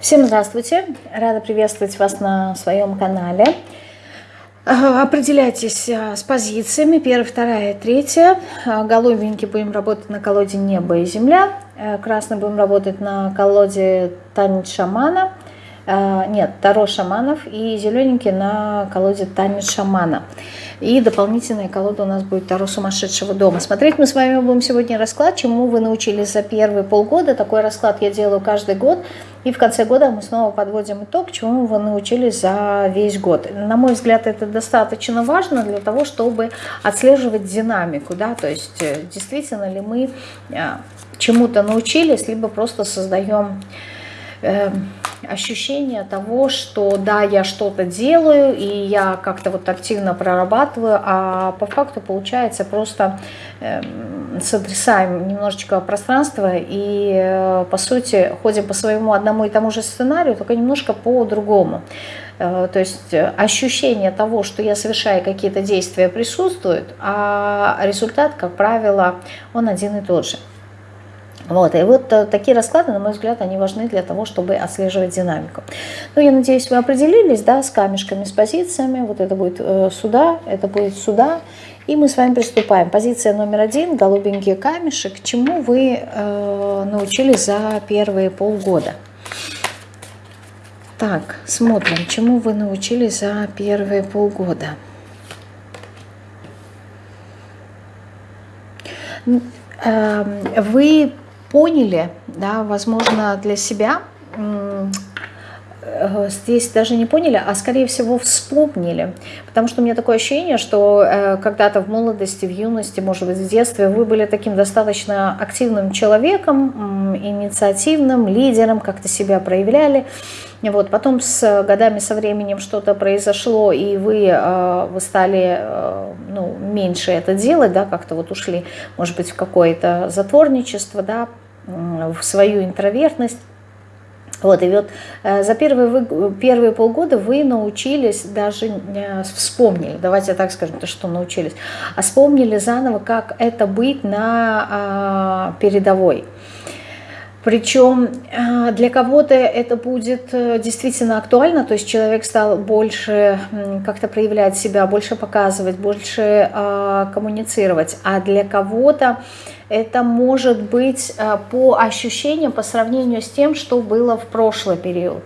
Всем здравствуйте! Рада приветствовать вас на своем канале. Определяйтесь а, с позициями. Первая, вторая, третья. А, голубенький будем работать на колоде «Небо и земля». Э, красный будем работать на колоде «Танец шамана». А, нет, Таро шаманов. И зелененький на колоде «Танец шамана». И дополнительная колода у нас будет Таро сумасшедшего дома. Смотреть мы с вами будем сегодня расклад, чему вы научились за первые полгода. Такой расклад я делаю каждый год. И в конце года мы снова подводим итог, чему вы научились за весь год. На мой взгляд, это достаточно важно для того, чтобы отслеживать динамику. Да? То есть, э, действительно ли мы э, чему-то научились, либо просто создаем э, ощущение того, что да, я что-то делаю, и я как-то вот активно прорабатываю, а по факту получается просто э, сотрясаем немножечко пространство и, э, по сути, ходим по своему одному и тому же сценарию, только немножко по-другому. Э, то есть ощущение того, что я совершаю какие-то действия, присутствует, а результат, как правило, он один и тот же. Вот, и вот э, такие расклады, на мой взгляд, они важны для того, чтобы отслеживать динамику. Ну, я надеюсь, вы определились, да, с камешками, с позициями. Вот это будет э, сюда, это будет сюда. И мы с вами приступаем. Позиция номер один, голубенький камешек. Чему вы э, научились за первые полгода? Так, смотрим, чему вы научились за первые полгода. Эм, вы поняли, да, возможно, для себя, здесь даже не поняли, а скорее всего вспомнили. Потому что у меня такое ощущение, что э, когда-то в молодости, в юности, может быть, в детстве вы были таким достаточно активным человеком, инициативным, лидером, как-то себя проявляли. Вот, потом с годами, со временем что-то произошло, и вы, э, вы стали э, ну, меньше это делать, да, как-то вот ушли, может быть, в какое-то затворничество, да, в свою интровертность. Вот, и вот э, за первые, вы, первые полгода вы научились, даже вспомнили, давайте так скажем, то, что научились, а вспомнили заново, как это быть на а, передовой. Причем для кого-то это будет э, действительно актуально, то есть человек стал больше как-то проявлять себя, больше показывать, больше а, коммуницировать, а для кого-то это может быть э, по ощущениям, по сравнению с тем, что было в прошлый период.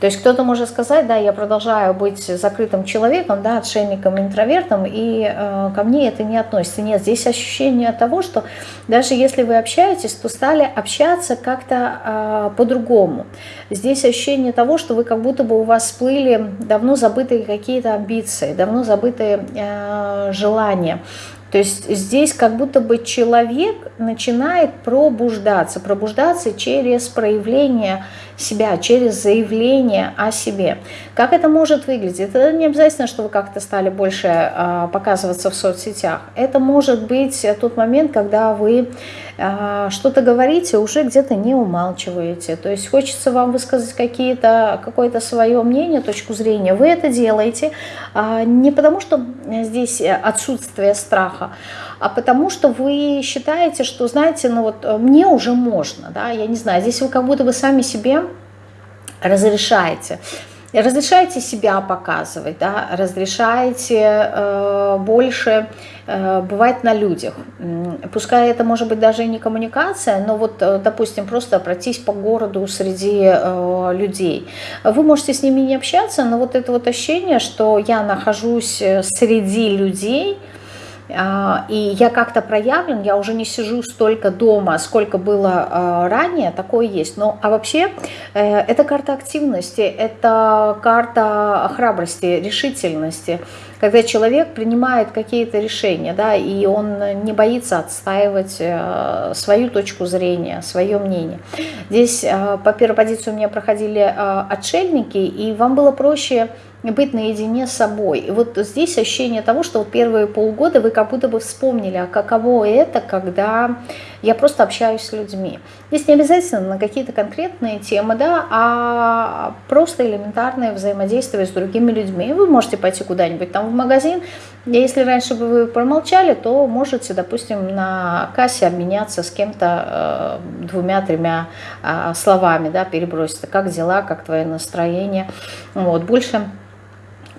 То есть кто-то может сказать, да, я продолжаю быть закрытым человеком, да, отшельником, интровертом, и э, ко мне это не относится. Нет, здесь ощущение того, что даже если вы общаетесь, то стали общаться как-то э, по-другому. Здесь ощущение того, что вы как будто бы у вас всплыли давно забытые какие-то амбиции, давно забытые э, желания. То есть здесь как будто бы человек начинает пробуждаться, пробуждаться через проявление себя, через заявление о себе. Как это может выглядеть? Это не обязательно, что вы как-то стали больше э, показываться в соцсетях. Это может быть тот момент, когда вы что-то говорите, уже где-то не умалчиваете. То есть хочется вам высказать какие-то какое-то свое мнение, точку зрения. Вы это делаете э, не потому, что здесь отсутствие страха, а потому что вы считаете, что, знаете, ну вот мне уже можно, да, я не знаю, здесь вы как будто бы сами себе разрешаете. Разрешаете себя показывать, да, разрешаете э, больше э, бывать на людях. Пускай это может быть даже и не коммуникация, но вот, э, допустим, просто пройтись по городу среди э, людей. Вы можете с ними не общаться, но вот это вот ощущение, что я нахожусь среди людей – и я как-то проявлен, я уже не сижу столько дома, сколько было а, ранее, такое есть. Но, а вообще, э, это карта активности, это карта храбрости, решительности, когда человек принимает какие-то решения, да, и он не боится отстаивать э, свою точку зрения, свое мнение. Здесь э, по первой позиции у меня проходили отшельники, и вам было проще быть наедине с собой. И вот здесь ощущение того, что вот первые полгода вы как будто бы вспомнили, а каково это, когда я просто общаюсь с людьми. Здесь не обязательно на какие-то конкретные темы, да, а просто элементарное взаимодействие с другими людьми. Вы можете пойти куда-нибудь там в магазин, если раньше бы вы промолчали, то можете, допустим, на кассе обменяться с кем-то э, двумя-тремя э, словами, да, переброситься, как дела, как твое настроение. Вот, больше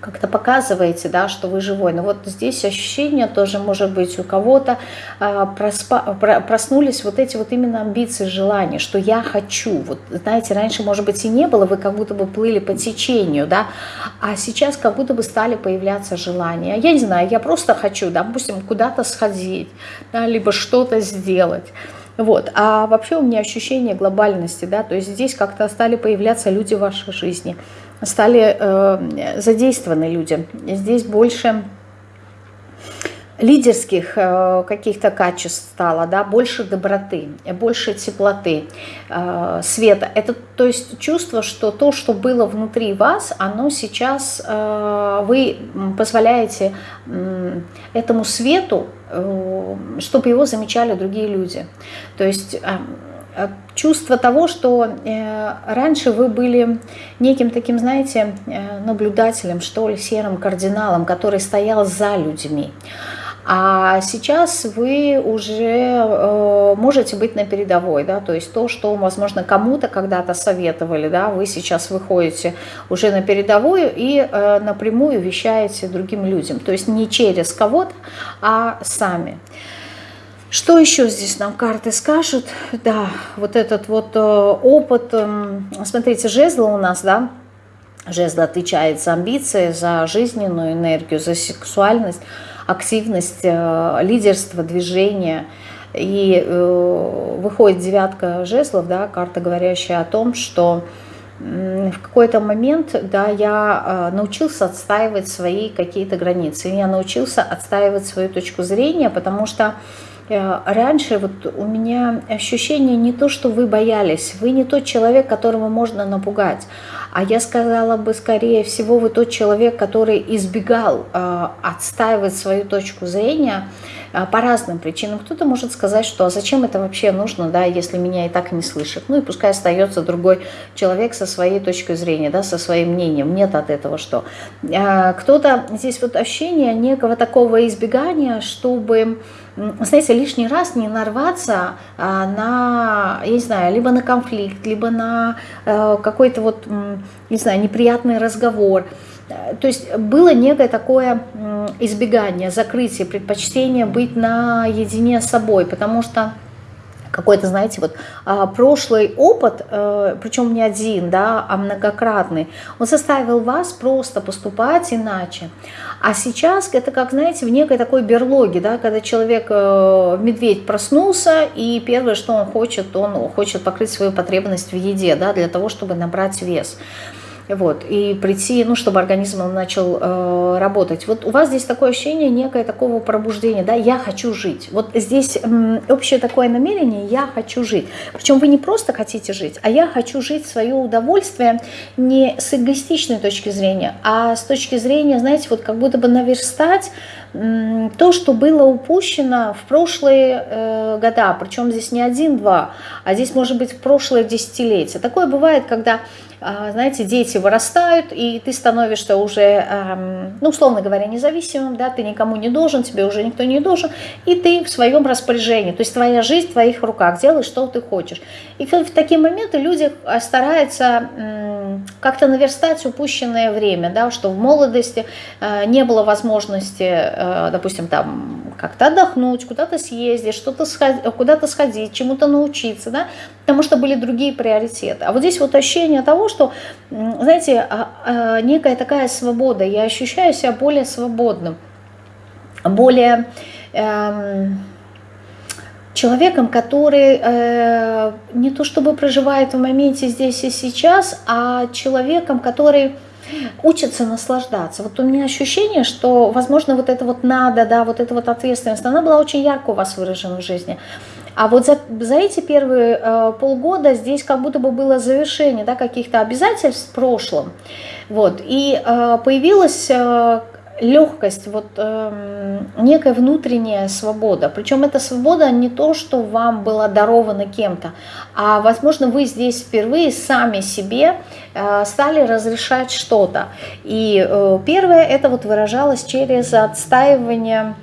как-то показываете, да, что вы живой. Но вот здесь ощущение тоже может быть у кого-то а, проснулись вот эти вот именно амбиции, желания, что я хочу. Вот знаете, раньше, может быть, и не было, вы как будто бы плыли по течению, да, а сейчас как будто бы стали появляться желания. Я не знаю, я просто хочу, допустим, куда-то сходить, да, либо что-то сделать. Вот. А вообще у меня ощущение глобальности, да, то есть здесь как-то стали появляться люди в вашей жизни – стали э, задействованы люди. Здесь больше лидерских э, каких-то качеств стало, да, больше доброты, больше теплоты, э, света. Это то есть чувство, что то, что было внутри вас, оно сейчас, э, вы позволяете э, этому свету, э, чтобы его замечали другие люди. То есть... Э, чувство того, что э, раньше вы были неким таким, знаете, э, наблюдателем, что ли, серым кардиналом, который стоял за людьми. А сейчас вы уже можете быть на передовой, да, то есть то, что, возможно, кому-то когда-то советовали, да, вы сейчас выходите уже на передовую и напрямую вещаете другим людям, то есть не через кого-то, а сами. Что еще здесь нам карты скажут? Да, вот этот вот э, опыт, эм, смотрите, жезлы у нас, да, жезл отвечает за амбиции, за жизненную энергию, за сексуальность, активность, э, лидерство, движение. И э, выходит девятка жезлов, да, карта, говорящая о том, что в какой-то момент да, я научился отстаивать свои какие-то границы. Я научился отстаивать свою точку зрения, потому что раньше вот у меня ощущение не то, что вы боялись, вы не тот человек, которого можно напугать, а я сказала бы, скорее всего, вы тот человек, который избегал э, отстаивать свою точку зрения э, по разным причинам. Кто-то может сказать, что а зачем это вообще нужно, да, если меня и так не слышат. Ну и пускай остается другой человек со своей точкой зрения, да, со своим мнением. Нет от этого что. Э, Кто-то, здесь вот ощущение некого такого избегания, чтобы знаете, лишний раз не нарваться а, на, я не знаю, либо на конфликт, либо на а, какой-то вот, не знаю, неприятный разговор. Э, то есть было некое такое избегание, закрытие, предпочтение быть наедине с собой, потому что какой-то, знаете, вот а, прошлый опыт, э, причем не один, да, а многократный, он заставил вас просто поступать иначе. А сейчас это как, знаете, в некой такой берлоге, да, когда человек, э, медведь проснулся, и первое, что он хочет, он хочет покрыть свою потребность в еде, да, для того, чтобы набрать вес вот, и прийти, ну, чтобы организм начал э, работать. Вот у вас здесь такое ощущение некое такого пробуждения, да, я хочу жить. Вот здесь э, общее такое намерение, я хочу жить. Причем вы не просто хотите жить, а я хочу жить свое удовольствие не с эгоистичной точки зрения, а с точки зрения, знаете, вот как будто бы наверстать то, что было упущено в прошлые э, года, причем здесь не один-два, а здесь может быть в прошлое десятилетие. Такое бывает, когда, знаете, дети вырастают, и ты становишься уже, ну, условно говоря, независимым, да, ты никому не должен, тебе уже никто не должен, и ты в своем распоряжении, то есть твоя жизнь в твоих руках, делай, что ты хочешь. И в такие моменты люди э, стараются как-то наверстать упущенное время, да, что в молодости э, не было возможности допустим, там как-то отдохнуть, куда-то съездить, что-то куда-то сходить, чему-то научиться, да, потому что были другие приоритеты. А вот здесь вот ощущение того, что, знаете, а, а, некая такая свобода, я ощущаю себя более свободным, более эм, человеком, который э, не то чтобы проживает в моменте здесь и сейчас, а человеком, который учатся наслаждаться. Вот у меня ощущение, что, возможно, вот это вот надо, да, вот эта вот ответственность, она была очень ярко у вас выражена в жизни. А вот за, за эти первые э, полгода здесь как будто бы было завершение да, каких-то обязательств в прошлом. Вот, и э, появилась э, легкость, вот э, некая внутренняя свобода. Причем эта свобода не то, что вам было даровано кем-то, а возможно вы здесь впервые сами себе э, стали разрешать что-то. И э, первое это вот выражалось через отстаивание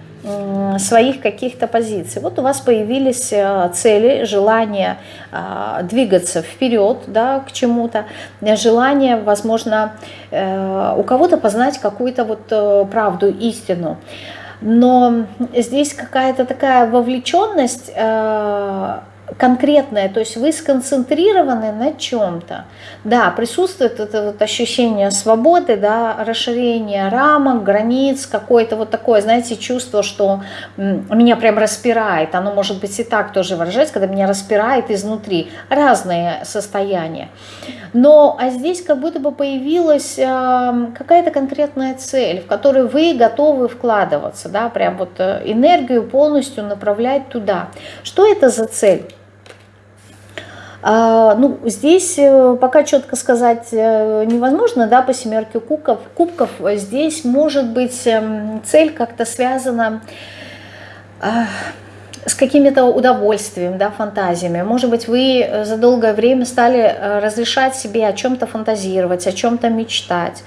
своих каких-то позиций. Вот у вас появились э, цели, желание а, двигаться вперед да, к чему-то, желание, возможно, э, у кого-то познать какую-то вот э, правду, истину. Но здесь какая-то такая вовлеченность конкретное, то есть вы сконцентрированы на чем-то. Да, присутствует это вот ощущение свободы, да, расширение рамок, границ, какое-то вот такое, знаете, чувство, что меня прям распирает. Оно может быть и так тоже выражается, когда меня распирает изнутри. Разные состояния. Но а здесь как будто бы появилась э, какая-то конкретная цель, в которую вы готовы вкладываться, да, прям вот э, энергию полностью направлять туда. Что это за цель? А, ну, здесь э, пока четко сказать э, невозможно, да, по семерке кубков. кубков здесь может быть эм, цель как-то связана а, с какими-то удовольствием, да, фантазиями. Может быть, вы за долгое время стали э, разрешать себе о чем-то фантазировать, о чем-то мечтать.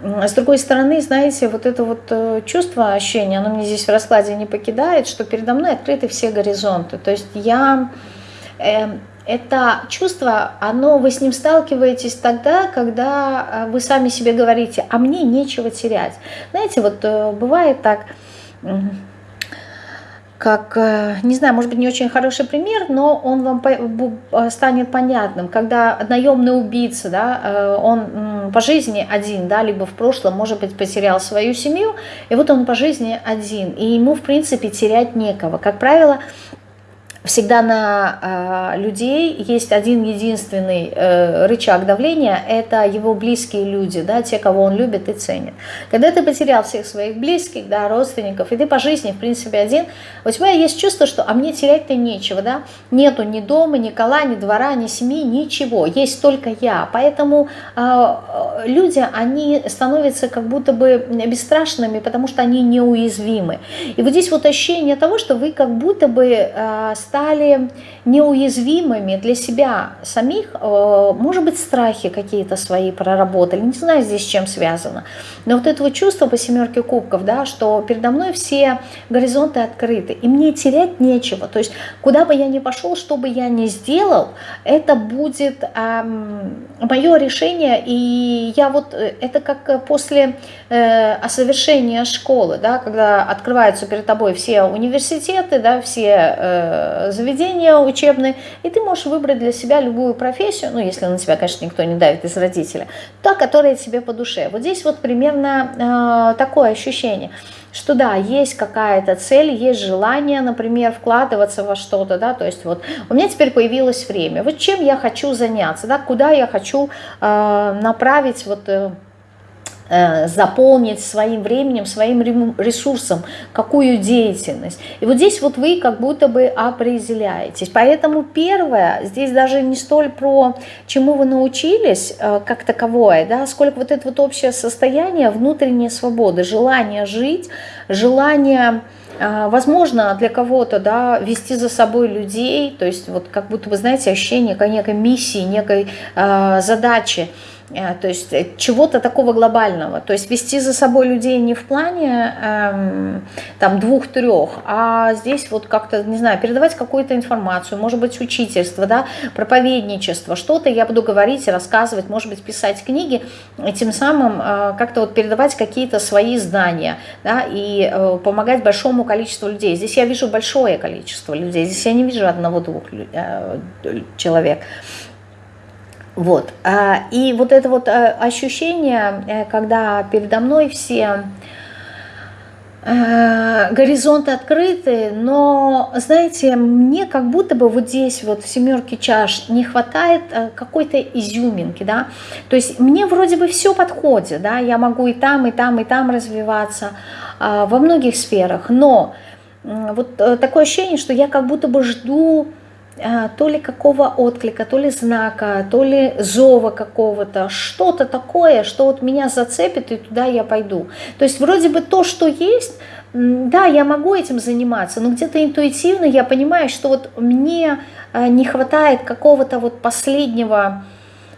С другой стороны, знаете, вот это вот чувство, ощущение, оно мне здесь в раскладе не покидает, что передо мной открыты все горизонты. То есть я эм, это чувство, оно, вы с ним сталкиваетесь тогда, когда э, вы сами себе говорите, а мне нечего терять. Знаете, вот э, бывает так, как, э, не знаю, может быть, не очень хороший пример, но он вам станет понятным. Когда наемный убийца, да, он по жизни один, да, либо в прошлом, может быть, потерял свою семью, и вот он по жизни один, и ему, в принципе, терять некого. Как правило, всегда на э, людей есть один единственный э, рычаг давления, это его близкие люди, да, те, кого он любит и ценит. Когда ты потерял всех своих близких, да, родственников, и ты по жизни, в принципе, один, у тебя есть чувство, что «а мне терять-то нечего», да, нету ни дома, ни кола, ни двора, ни семьи, ничего, есть только я. Поэтому э, люди, они становятся как будто бы бесстрашными, потому что они неуязвимы. И вот здесь вот ощущение того, что вы как будто бы э, стали неуязвимыми для себя самих, э, может быть, страхи какие-то свои проработали, не знаю здесь с чем связано, но вот это вот чувство по семерке кубков, да, что передо мной все горизонты открыты, и мне терять нечего, то есть куда бы я ни пошел, что бы я ни сделал, это будет эм, мое решение, и я вот, э, это как после э, осовершения школы, да, когда открываются перед тобой все университеты, да, все э, заведения учебные, и ты можешь выбрать для себя любую профессию, ну, если на тебя, конечно, никто не давит из родителя, та, которая тебе по душе. Вот здесь вот примерно э, такое ощущение, что да, есть какая-то цель, есть желание, например, вкладываться во что-то, да, то есть вот у меня теперь появилось время, вот чем я хочу заняться, да, куда я хочу э, направить вот... Э, заполнить своим временем, своим ресурсом, какую деятельность. И вот здесь вот вы как будто бы определяетесь. Поэтому первое, здесь даже не столь про чему вы научились э, как таковое, да, сколько вот это вот общее состояние внутренней свободы, желание жить, желание э, Возможно, для кого-то да, вести за собой людей, то есть вот как будто вы знаете ощущение некой миссии, некой э, задачи, Э, то есть э, чего-то такого глобального. То есть вести за собой людей не в плане эм, там двух-трех, а здесь вот как-то, не знаю, передавать какую-то информацию, может быть, учительство, да, проповедничество, что-то я буду говорить, рассказывать, может быть, писать книги, и тем самым э, как-то вот передавать какие-то свои знания, да, и э, помогать большому количеству людей. Здесь я вижу большое количество людей, здесь я не вижу одного-двух э, человек. Вот. А, и вот это вот э, ощущение, э, когда передо мной все э, горизонты открыты, но, знаете, мне как будто бы вот здесь вот в семерке чаш не хватает какой-то изюминки, да, то есть мне вроде бы все подходит, да, я могу и там, и там, и там развиваться а, во многих сферах, но вот такое ощущение, что я как будто бы жду то ли какого отклика, то ли знака, то ли зова какого-то, что-то такое, что вот меня зацепит, и туда я пойду. То есть вроде бы то, что есть, да, я могу этим заниматься, но где-то интуитивно я понимаю, что вот мне а, не хватает какого-то вот последнего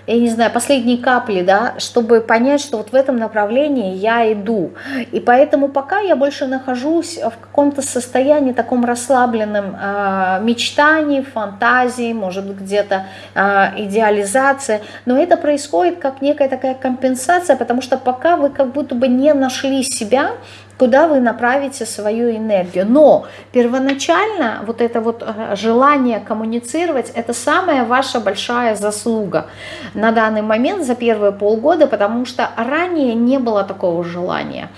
я не знаю, последние капли, да, чтобы понять, что вот в этом направлении я иду. И поэтому пока я больше нахожусь в каком-то состоянии таком расслабленном э, мечтании, фантазии, может быть где-то э, идеализация, но это происходит как некая такая компенсация, потому что пока вы как будто бы не нашли себя, куда вы направите свою энергию. Но первоначально вот это вот э, желание коммуницировать, это самая ваша большая заслуга на данный момент за первые полгода, потому что ранее не было такого желания.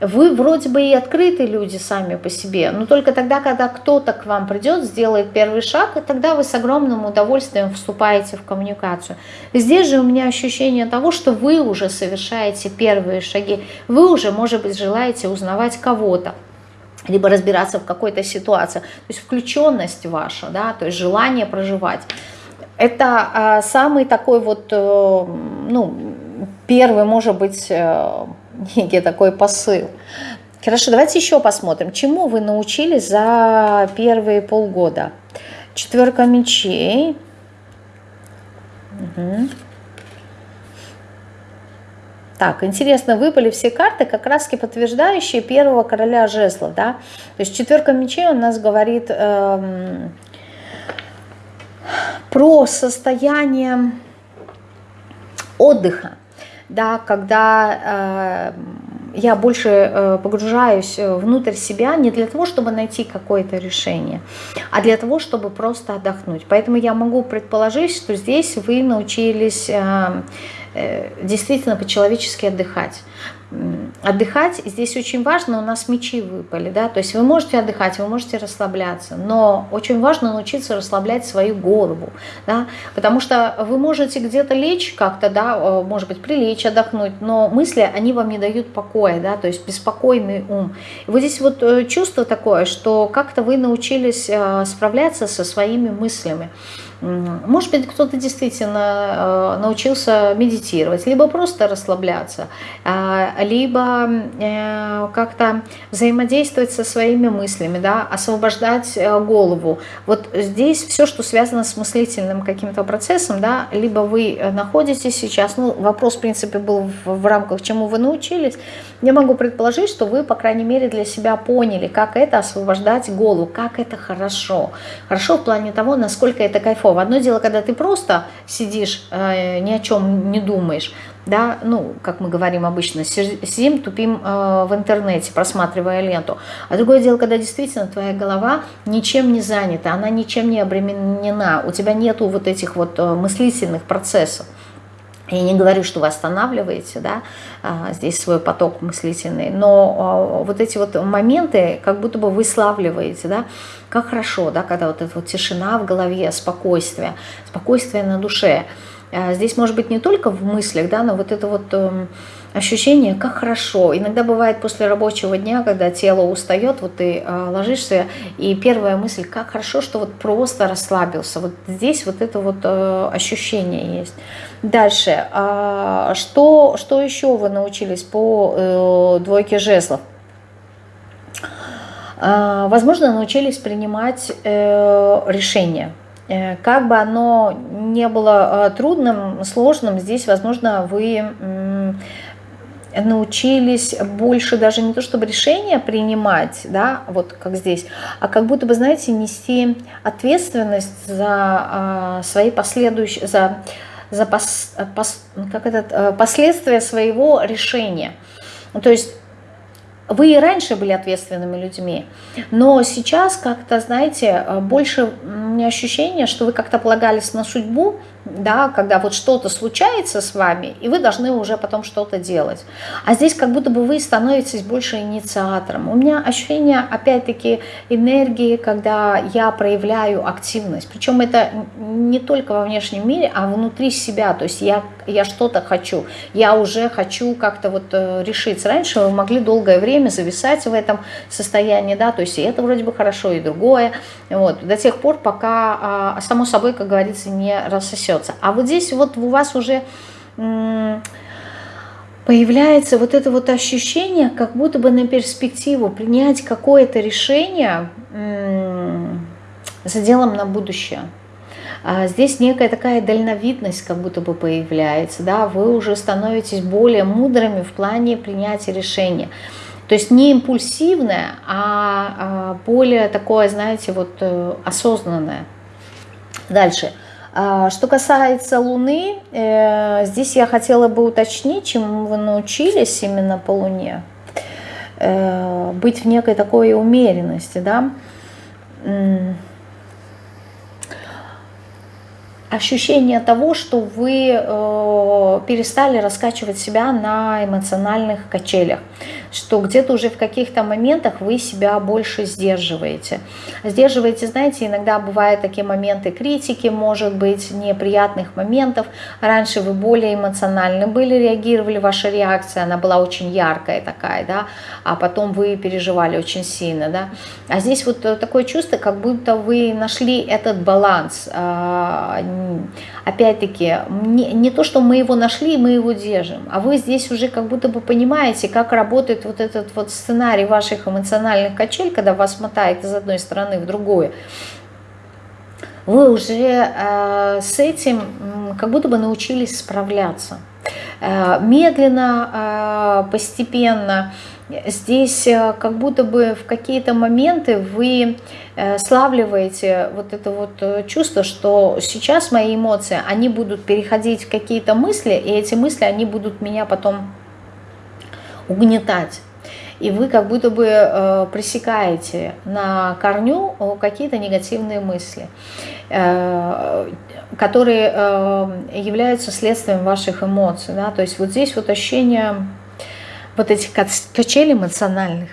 Вы вроде бы и открытые люди сами по себе, но только тогда, когда кто-то к вам придет, сделает первый шаг, и тогда вы с огромным удовольствием вступаете в коммуникацию. Здесь же у меня ощущение того, что вы уже совершаете первые шаги, вы уже, может быть, желаете узнавать кого-то либо разбираться в какой-то ситуации. То есть включенность ваша, да, то есть желание проживать. Это э, самый такой вот, э, ну, первый, может быть, э, некий такой посыл. Хорошо, давайте еще посмотрим, чему вы научились за первые полгода. Четверка мечей. Угу. Так, интересно, выпали все карты, как раз подтверждающие первого короля жезлов, да. То есть четверка мечей у нас говорит эм, про состояние отдыха, да, когда э, я больше э, погружаюсь э, внутрь себя не для того, чтобы найти какое-то решение, а для того, чтобы просто отдохнуть. Поэтому я могу предположить, что здесь вы научились э, э, действительно по-человечески отдыхать отдыхать. Здесь очень важно, у нас мечи выпали, да, то есть вы можете отдыхать, вы можете расслабляться, но очень важно научиться расслаблять свою голову, да, потому что вы можете где-то лечь как-то, да, э, может быть, прилечь, отдохнуть, но мысли, они вам не дают покоя, да, то есть беспокойный ум. И вот здесь вот э, чувство такое, что как-то вы научились э, справляться со своими мыслями. Может быть, кто-то действительно э, научился медитировать, либо просто расслабляться, а, либо э, как-то взаимодействовать со своими мыслями, да, освобождать э, голову. Вот здесь все, что связано с мыслительным каким-то процессом, да, либо вы находитесь сейчас, ну, вопрос, в принципе, был в, рамках, чему вы научились, я могу предположить, что вы, по крайней мере, для себя поняли, как это освобождать голову, как это хорошо. Хорошо в плане того, насколько это кайфово. Одно дело, когда ты просто сидишь, э, ни о чем не думаешь, да, ну, как мы говорим обычно, сидим, тупим э, в интернете, просматривая ленту. А другое дело, когда действительно твоя голова ничем не занята, она ничем не обременена, у тебя нету вот этих вот э, мыслительных процессов. Я не говорю, что вы останавливаете да, а, здесь свой поток мыслительный, но а, вот эти вот моменты как будто бы вы славливаете, да, как хорошо, да, когда вот эта вот тишина в голове, спокойствие, спокойствие на душе. А, здесь может быть не только в мыслях, да, но вот это вот эм, ощущение, как хорошо. Иногда бывает после рабочего дня, когда тело устает, вот ты э, ложишься, и первая мысль, как хорошо, что вот просто расслабился. Вот здесь вот это вот э, ощущение есть. Дальше, э, что, что еще вы научились по э, двойке жезлов? Э, возможно, научились принимать э, решения. Э, как бы оно не было трудным, сложным, здесь, возможно, вы научились больше даже не то чтобы решения принимать, да, вот как здесь, а как будто бы, знаете, нести ответственность за а, свои последующие, за, за пос, пос, как этот, э, последствия своего решения. То есть вы и раньше были ответственными людьми, но сейчас как-то, знаете, больше у меня ощущение, что вы как-то полагались на судьбу, да, когда вот что-то случается с вами, и вы должны уже потом что-то делать. А здесь как будто бы вы становитесь больше инициатором. У меня ощущение, опять-таки, энергии, когда я проявляю активность. Причем это не только во внешнем мире, а внутри себя. То есть я, я что-то хочу. Я уже хочу как-то вот э, решиться. Раньше вы могли долгое время зависать в этом состоянии, да, то есть и это вроде бы хорошо, и другое. Вот, до тех пор, пока, а, само собой, как говорится, не рассосется остается. А вот здесь вот у вас уже появляется вот это вот ощущение, как будто бы на перспективу принять какое-то решение за делом на будущее. А здесь некая такая дальновидность как будто бы появляется, да, вы уже становитесь более мудрыми в плане принятия решения. То есть не импульсивное, а, а более такое, знаете, вот э, осознанное. Дальше. А, что касается Луны, э, здесь я хотела бы уточнить, чему вы научились именно по Луне. Э, быть в некой такой умеренности, да. Ощущение того, что вы э, перестали раскачивать себя на эмоциональных качелях что где-то уже в каких-то моментах вы себя больше сдерживаете. Сдерживаете, знаете, иногда бывают такие моменты критики, может быть, неприятных моментов. Раньше вы более эмоционально были, реагировали, ваша реакция, она была очень яркая такая, да, а потом вы переживали очень сильно, да. А здесь вот такое чувство, как будто вы нашли этот баланс. А, опять-таки, не то, что мы его нашли, мы его держим, а вы здесь уже как будто бы понимаете, как работает работает вот этот вот сценарий ваших эмоциональных качель, когда вас мотает из одной стороны в другую, вы уже э, с этим как будто бы научились справляться. Э, медленно, э, постепенно, здесь э, как будто бы в какие-то моменты вы э, славливаете вот это вот э, чувство, что сейчас мои эмоции, они будут переходить в какие-то мысли, и эти мысли, они будут меня потом угнетать. И вы как будто бы э, пресекаете на корню э, какие-то негативные мысли, э, которые э, являются следствием ваших эмоций. Да? То есть вот здесь вот ощущение вот этих качелей эмоциональных,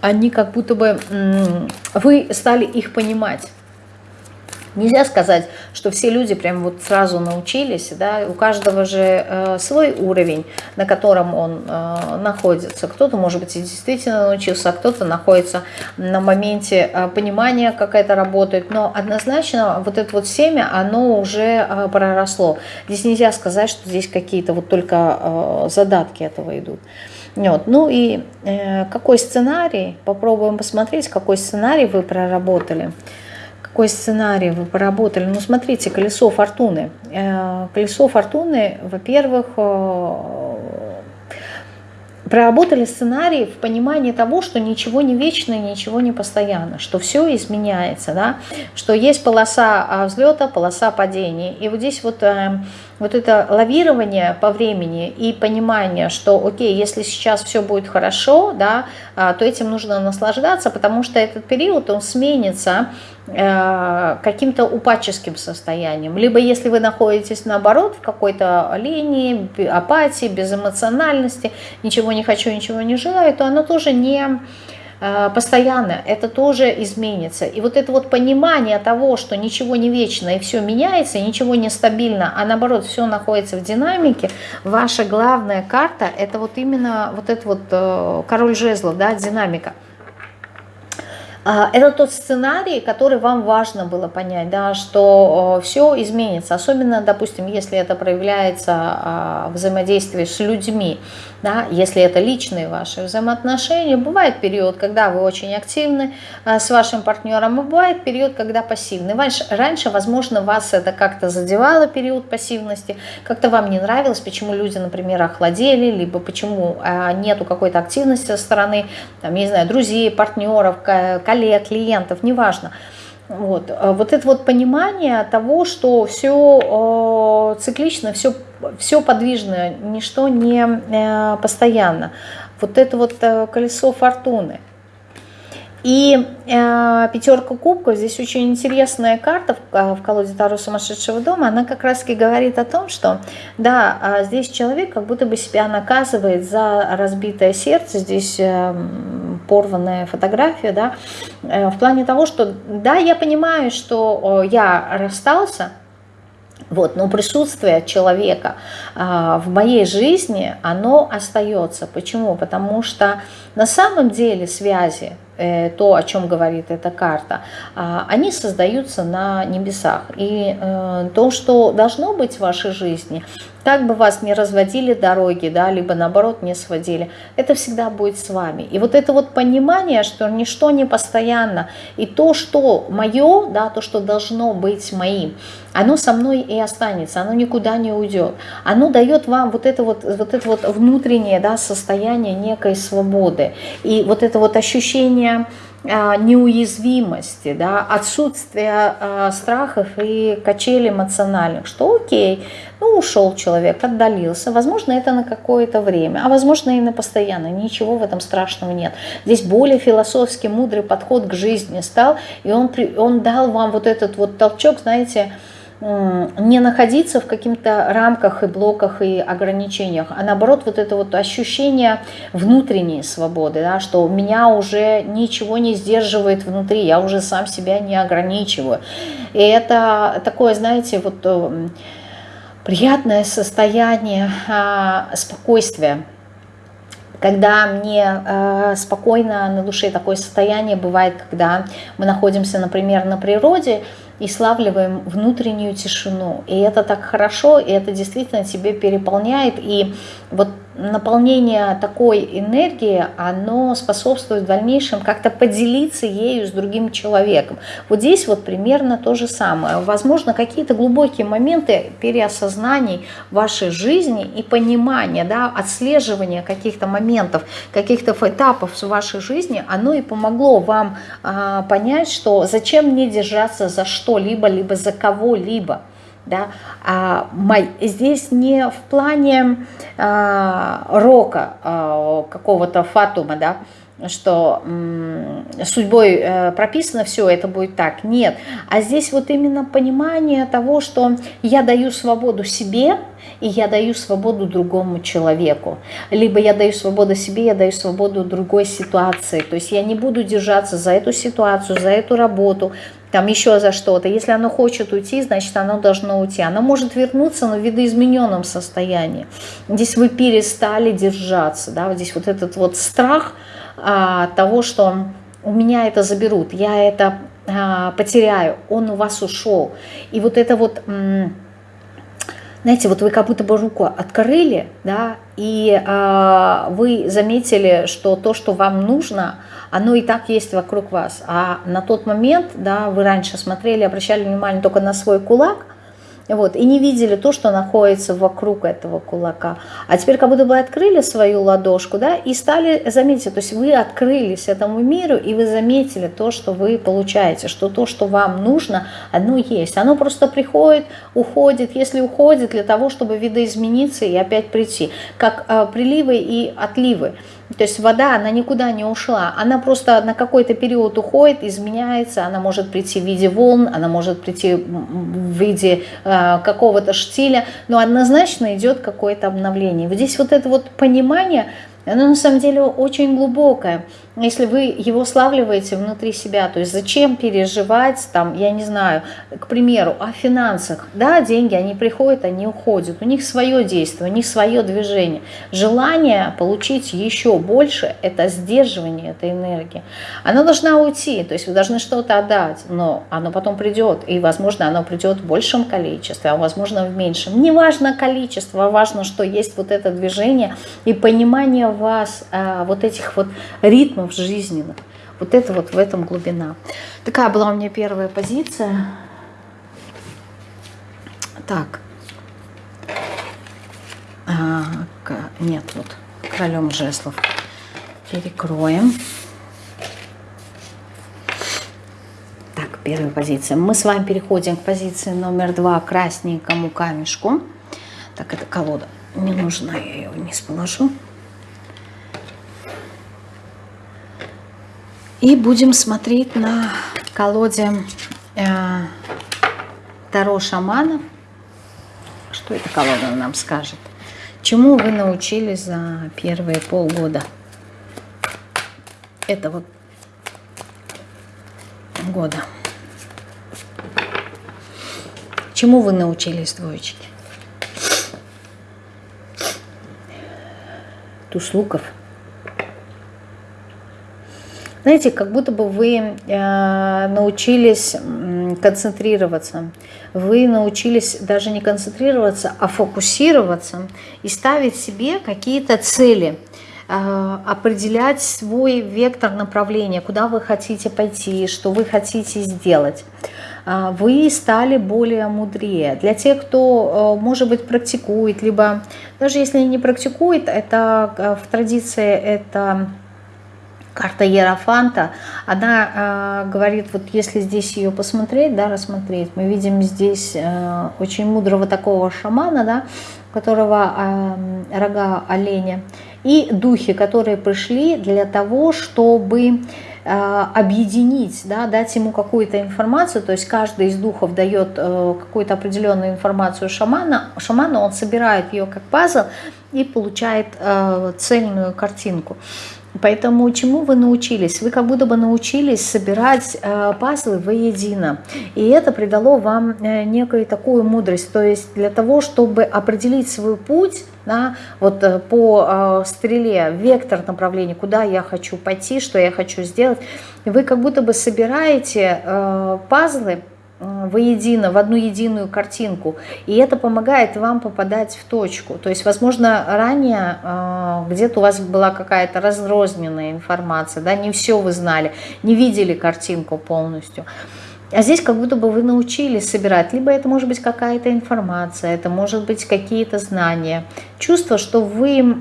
они как будто бы, вы стали их понимать. Нельзя сказать, что все люди прям вот сразу научились, да, у каждого же э, свой уровень, на котором он э, находится. Кто-то, может быть, и действительно научился, а кто-то находится на моменте э, понимания, как это работает, но однозначно вот это вот семя, оно уже э, проросло. Здесь нельзя сказать, что здесь какие-то вот только э, задатки этого идут. Вот. Ну и э, какой сценарий, попробуем посмотреть, какой сценарий вы проработали какой сценарий вы поработали. Ну, смотрите, колесо фортуны. Э, колесо фортуны, во-первых, э, проработали сценарий в понимании того, что ничего не вечно ничего не постоянно, что все изменяется, да? что есть полоса а, взлета, полоса падения. И вот здесь вот, э, вот это лавирование по времени и понимание, что окей, если сейчас все будет хорошо, да, а, то этим нужно наслаждаться, потому что этот период, он сменится э, каким-то упадческим состоянием. Либо если вы находитесь наоборот в какой-то линии, апатии, безэмоциональности, ничего не хочу, ничего не желаю, то оно тоже не постоянно, это тоже изменится. И вот это вот понимание того, что ничего не вечно и все меняется, ничего не стабильно, а наоборот все находится в динамике, ваша главная карта это вот именно вот этот вот э, король жезлов, да, динамика. А, это тот сценарий, который вам важно было понять, да, что все изменится, особенно, допустим, если это проявляется а, взаимодействие с людьми, да, если это личные ваши взаимоотношения. Бывает период, когда вы очень активны а, с вашим партнером, и бывает период, когда пассивны. Раньше, раньше возможно, вас это как-то задевало, период пассивности, как-то вам не нравилось, почему люди, например, охладели, либо почему нету какой-то активности со стороны, там, не знаю, друзей, партнеров, коллег, клиентов, неважно. Вот. А вот это вот понимание того, что все э, циклично, все, все подвижно, ничто не э, постоянно. Вот это вот э, колесо фортуны. И э, пятерка кубков, здесь очень интересная карта в, э, в колоде Таро сумасшедшего дома, она как раз таки говорит о том, что да, а здесь человек как будто бы себя наказывает за разбитое сердце, здесь э, порванная фотография, да, э, в плане того, что да, я понимаю, что я расстался, вот, но присутствие человека а, в моей жизни, оно остается. Почему? Потому что на самом деле связи, э, то, о чем говорит эта карта, э, они создаются на небесах. И э, то, что должно быть в вашей жизни, как бы вас не разводили дороги, да, либо наоборот не сводили, это всегда будет с вами. И вот это вот понимание, что ничто не постоянно, и то, что мое, да, то, что должно быть моим, оно со мной и останется, оно никуда не уйдет. Оно дает вам вот это вот, вот, это вот внутреннее да, состояние некой свободы. И вот это вот ощущение неуязвимости, да, отсутствие э, страхов и качелей эмоциональных, что окей, ну ушел человек, отдалился, возможно это на какое-то время, а возможно и на постоянно, ничего в этом страшного нет. Здесь более философский, мудрый подход к жизни стал, и он, он дал вам вот этот вот толчок, знаете, не находиться в каких-то рамках и блоках и ограничениях, а наоборот вот это вот ощущение внутренней свободы, да, что меня уже ничего не сдерживает внутри, я уже сам себя не ограничиваю. И это такое, знаете, вот э, приятное состояние а, спокойствия, когда мне э, спокойно на душе такое состояние бывает, когда мы находимся, например, на природе, и славливаем внутреннюю тишину. И это так хорошо, и это действительно тебе переполняет. И вот наполнение такой энергии, оно способствует в дальнейшем как-то поделиться ею с другим человеком. Вот здесь вот примерно то же самое. Возможно, какие-то глубокие моменты переосознаний вашей жизни и понимания, да, отслеживания каких-то моментов, каких-то этапов в вашей жизни, оно и помогло вам а, понять, что зачем мне держаться за что-либо, либо за кого-либо да, а, здесь не в плане а, рока а, какого-то фатума, да, что судьбой э, прописано все, это будет так. Нет, а здесь вот именно понимание того, что я даю свободу себе, и я даю свободу другому человеку. Либо я даю свободу себе, я даю свободу другой ситуации. То есть я не буду держаться за эту ситуацию, за эту работу, там еще за что-то. Если оно хочет уйти, значит оно должно уйти. Оно может вернуться, но в видоизмененном состоянии. Здесь вы перестали держаться, да, вот здесь вот этот вот страх а, того, что у меня это заберут, я это а, потеряю, он у вас ушел. И вот это вот, знаете, вот вы как будто бы руку открыли, да, и а, вы заметили, что то, что вам нужно – оно и так есть вокруг вас. А на тот момент, да, вы раньше смотрели, обращали внимание только на свой кулак, вот, и не видели то, что находится вокруг этого кулака. А теперь как будто бы открыли свою ладошку, да, и стали, заметить, то есть вы открылись этому миру, и вы заметили то, что вы получаете, что то, что вам нужно, оно есть. Оно просто приходит, уходит, если уходит, для того, чтобы видоизмениться и опять прийти. Как э, приливы и отливы. То есть вода, она никуда не ушла, она просто на какой-то период уходит, изменяется, она может прийти в виде волн, она может прийти в виде э, какого-то штиля, но однозначно идет какое-то обновление. Вот здесь вот это вот понимание, оно на самом деле очень глубокое если вы его славливаете внутри себя, то есть зачем переживать, там, я не знаю, к примеру, о финансах, да, деньги, они приходят, они уходят, у них свое действие, у них свое движение. Желание получить еще больше – это сдерживание этой энергии. Она должна уйти, то есть вы должны что-то отдать, но оно потом придет, и, возможно, оно придет в большем количестве, а возможно, в меньшем. Не важно количество, важно, что есть вот это движение и понимание вас, а, вот этих вот ритмов, в жизненных. Вот это вот в этом глубина. Такая была у меня первая позиция. Так. А, нет, вот королем жеслов. Перекроем. Так, первая позиция. Мы с вами переходим к позиции номер два, красненькому камешку. Так, это колода не нужна, я ее вниз положу. И будем смотреть на колоде э, Таро шамана. Что эта колода нам скажет? Чему вы научились за первые полгода этого года? Чему вы научились, двоечки? Туз луков – знаете, как будто бы вы э, научились концентрироваться. Вы научились даже не концентрироваться, а фокусироваться и ставить себе какие-то цели э, определять свой вектор направления, куда вы хотите пойти, что вы хотите сделать. Э, вы стали более мудрее. Для тех, кто, может быть, практикует, либо даже если не практикует, это в традиции это карта Ерофанта, она э, говорит, вот если здесь ее посмотреть, да, рассмотреть, мы видим здесь э, очень мудрого такого шамана, да, у которого э, рога оленя, и духи, которые пришли для того, чтобы э, объединить, да, дать ему какую-то информацию, то есть каждый из духов дает э, какую-то определенную информацию шамана, шаману он собирает ее как пазл и получает э, цельную картинку. Поэтому чему вы научились? Вы как будто бы научились собирать э, пазлы воедино. И это придало вам э, некую такую мудрость. То есть для того, чтобы определить свой путь, да, вот э, по э, стреле, вектор направления, куда я хочу пойти, что я хочу сделать, вы как будто бы собираете э, пазлы, воедино, в одну единую картинку. И это помогает вам попадать в точку. То есть, возможно, ранее э, где-то у вас была какая-то разрозненная информация, да, не все вы знали, не видели картинку полностью. А здесь как будто бы вы научились собирать. Либо это может быть какая-то информация, это может быть какие-то знания. Чувство, что вы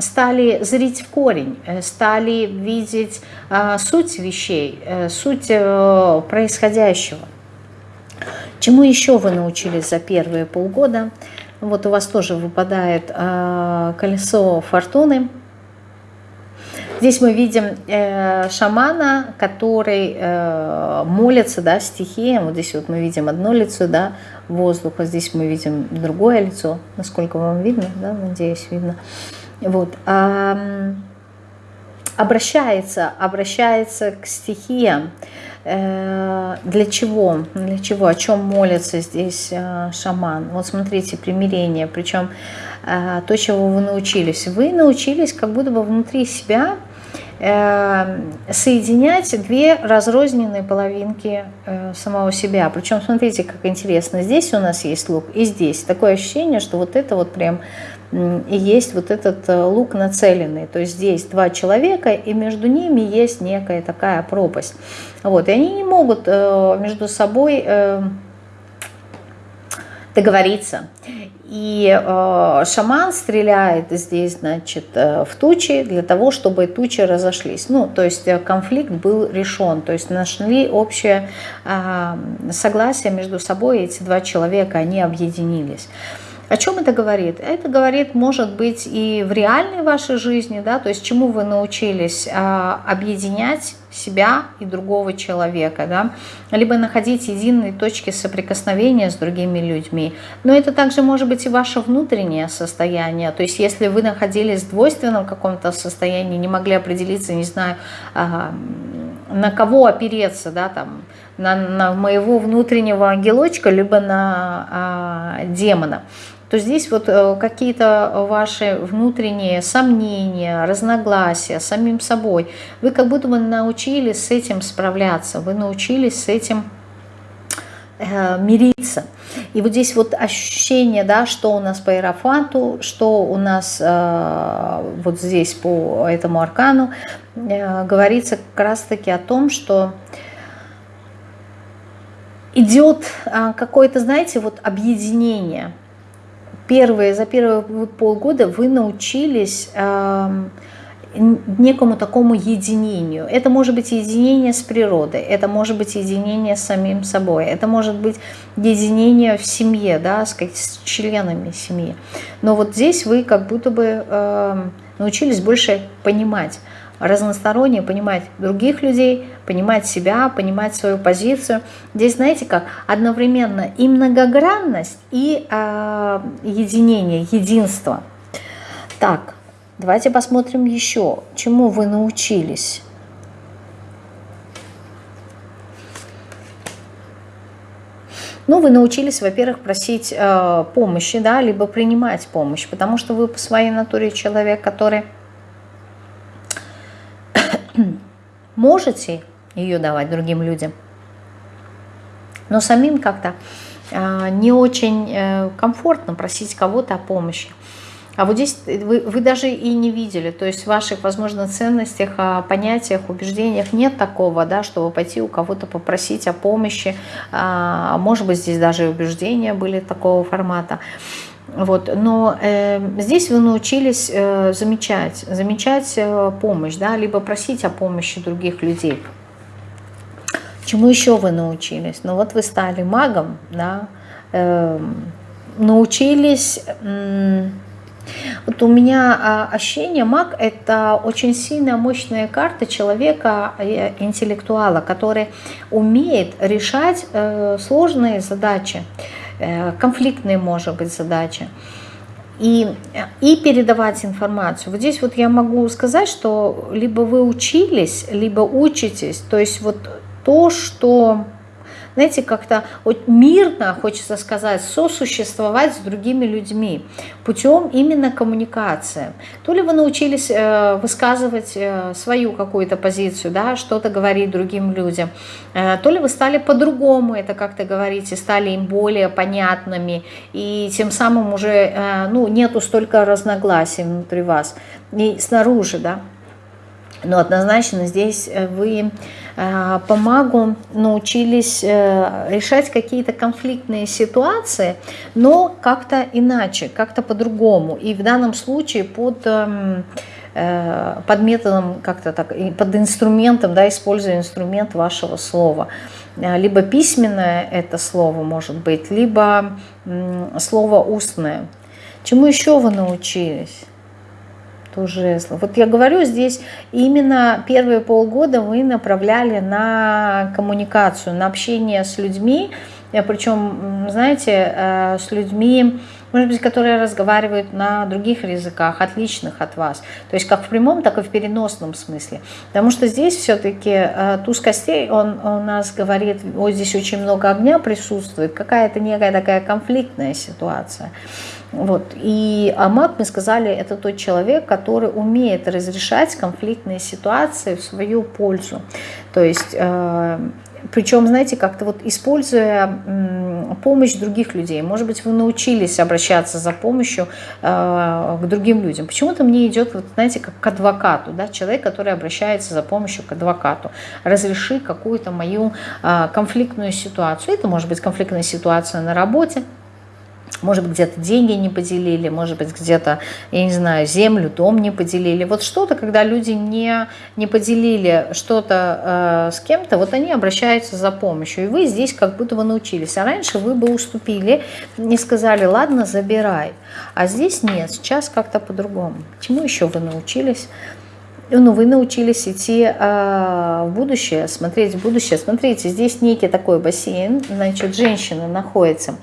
стали зрить в корень, э, стали видеть э, суть вещей, суть происходящего. Чему еще вы научились за первые полгода? Вот у вас тоже выпадает э, колесо фортуны. Здесь мы видим э, шамана, который э, молится да, стихиям. Вот здесь вот мы видим одно лицо да, воздуха, здесь мы видим другое лицо. Насколько вам видно, да, надеюсь, видно. Вот. А, обращается, обращается к стихиям. Э, для чего? Для чего? О чем молится здесь э, шаман? Вот смотрите, примирение. Причем э, то, чего вы научились. Вы научились как будто бы внутри себя соединять две разрозненные половинки самого себя. Причем смотрите, как интересно. Здесь у нас есть лук и здесь. Такое ощущение, что вот это вот прям и есть вот этот э, лук нацеленный. То есть здесь два человека, и между ними есть некая такая пропасть. Вот, и они не могут э, между собой э, договориться. И шаман стреляет здесь, значит, в тучи для того, чтобы тучи разошлись. Ну, то есть конфликт был решен, то есть нашли общее э, согласие между собой, эти два человека, они объединились. О чем это говорит? Это говорит, может быть, и в реальной вашей жизни, да, то есть чему вы научились а, объединять себя и другого человека, да, либо находить единые точки соприкосновения с другими людьми. Но это также может быть и ваше внутреннее состояние, то есть если вы находились в двойственном каком-то состоянии, не могли определиться, не знаю, а, на кого опереться, да, там, на, на моего внутреннего ангелочка, либо на а, демона, то здесь вот э, какие-то ваши внутренние сомнения, разногласия с самим собой, вы как будто бы научились с этим справляться, вы научились с этим э, мириться. И вот здесь вот ощущение, да, что у нас по иерофанту, что у нас э, вот здесь по этому аркану, э, говорится как раз-таки о том, что идет э, какое-то, знаете, вот объединение – первые, за первые полгода вы научились э, некому такому единению. Это может быть единение с природой, это может быть единение с самим собой, это может быть единение в семье, да, с, с членами семьи. Но вот здесь вы как будто бы э, научились больше понимать, разносторонне понимать других людей, понимать себя, понимать свою позицию. Здесь, знаете как, одновременно и многогранность, и э, единение, единство. Так, давайте посмотрим еще, чему вы научились. Ну, вы научились, во-первых, просить э, помощи, да, либо принимать помощь, потому что вы по своей натуре человек, который можете ее давать другим людям, но самим как-то э, не очень э, комфортно просить кого-то о помощи. А вот здесь вы, вы даже и не видели, то есть в ваших, возможно, ценностях, а, понятиях, убеждениях нет такого, да, чтобы пойти у кого-то попросить о помощи. А, может быть, здесь даже убеждения были такого формата. Вот, но э, здесь вы научились э, замечать, замечать э, помощь, да, либо просить о помощи других людей. Чему еще вы научились? Ну вот вы стали магом, да, э, научились... Э, вот у меня а, ощущение, маг – это очень сильная, мощная карта человека, э, интеллектуала, который умеет решать э, сложные задачи, конфликтные, может быть, задачи. И, и передавать информацию. Вот здесь вот я могу сказать, что либо вы учились, либо учитесь. То есть вот то, что знаете, как-то мирно, хочется сказать, сосуществовать с другими людьми путем именно коммуникации. То ли вы научились э, высказывать э, свою какую-то позицию, да, что-то говорить другим людям, э, то ли вы стали по-другому это как-то говорить и стали им более понятными, и тем самым уже ну, нету столько разногласий внутри вас и снаружи, да. Но однозначно здесь вы Э, по магу научились э, решать какие-то конфликтные ситуации, но как-то иначе, как-то по-другому. И в данном случае под эм, э, под методом, как-то так, под инструментом, да, используя инструмент вашего слова. Либо письменное это слово может быть, либо слово устное. Чему еще вы научились? Туз жезлов. Вот я говорю, здесь именно первые полгода вы направляли на коммуникацию, на общение с людьми, причем, знаете, э, с людьми, может быть, которые разговаривают на других языках, отличных от вас. То есть как в прямом, так и в переносном смысле. Потому что здесь все-таки э, туз костей, он у нас говорит, вот здесь очень много огня присутствует, какая-то некая такая конфликтная ситуация. Вот. И а маг, мы сказали, это тот человек, который умеет разрешать конфликтные ситуации в свою пользу. То есть, э, причем, знаете, как-то вот используя помощь других людей. Может быть, вы научились обращаться за помощью э, к другим людям. Почему-то мне идет, вот, знаете, как к адвокату, да, человек, который обращается за помощью к адвокату. Разреши какую-то мою э, конфликтную ситуацию. Это может быть конфликтная ситуация на работе, может быть, где-то деньги не поделили, может быть, где-то, я не знаю, землю, дом не поделили. Вот что-то, когда люди не, не поделили что-то э, с кем-то, вот они обращаются за помощью. И вы здесь как будто бы научились. А раньше вы бы уступили, не сказали, ладно, забирай. А здесь нет, сейчас как-то по-другому. Чему еще вы научились? ну, вы научились идти э, в будущее, смотреть в будущее. Смотрите, здесь некий такой бассейн, значит, женщина находится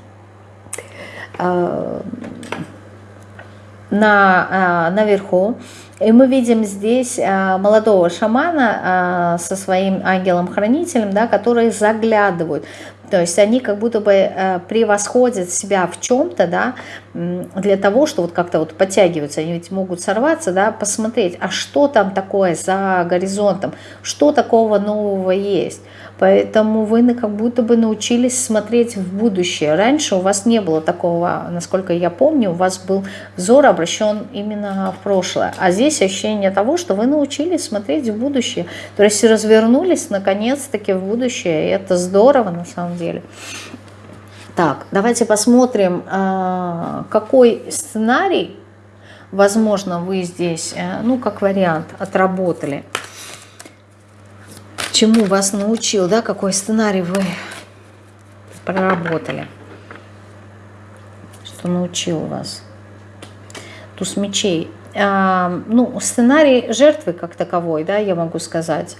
на, э, наверху. И мы видим здесь э, молодого шамана со своим ангелом-хранителем, да, которые заглядывают. То есть они как будто бы превосходят себя в чем-то, да, для того, что вот как-то вот подтягиваются, они ведь могут сорваться, да, посмотреть, а что там такое за горизонтом, что такого нового есть. Поэтому вы как будто бы научились смотреть в будущее. Раньше у вас не было такого, насколько я помню, у вас был взор обращен именно в прошлое. А здесь ощущение того, что вы научились смотреть в будущее. То есть развернулись наконец-таки в будущее. И это здорово на самом деле. Так, давайте посмотрим, а, какой сценарий, возможно, вы здесь, э, ну, как вариант, отработали чему вас научил, да, какой сценарий вы проработали, что научил вас. Туз мечей. ну, сценарий жертвы как таковой, да, я могу сказать.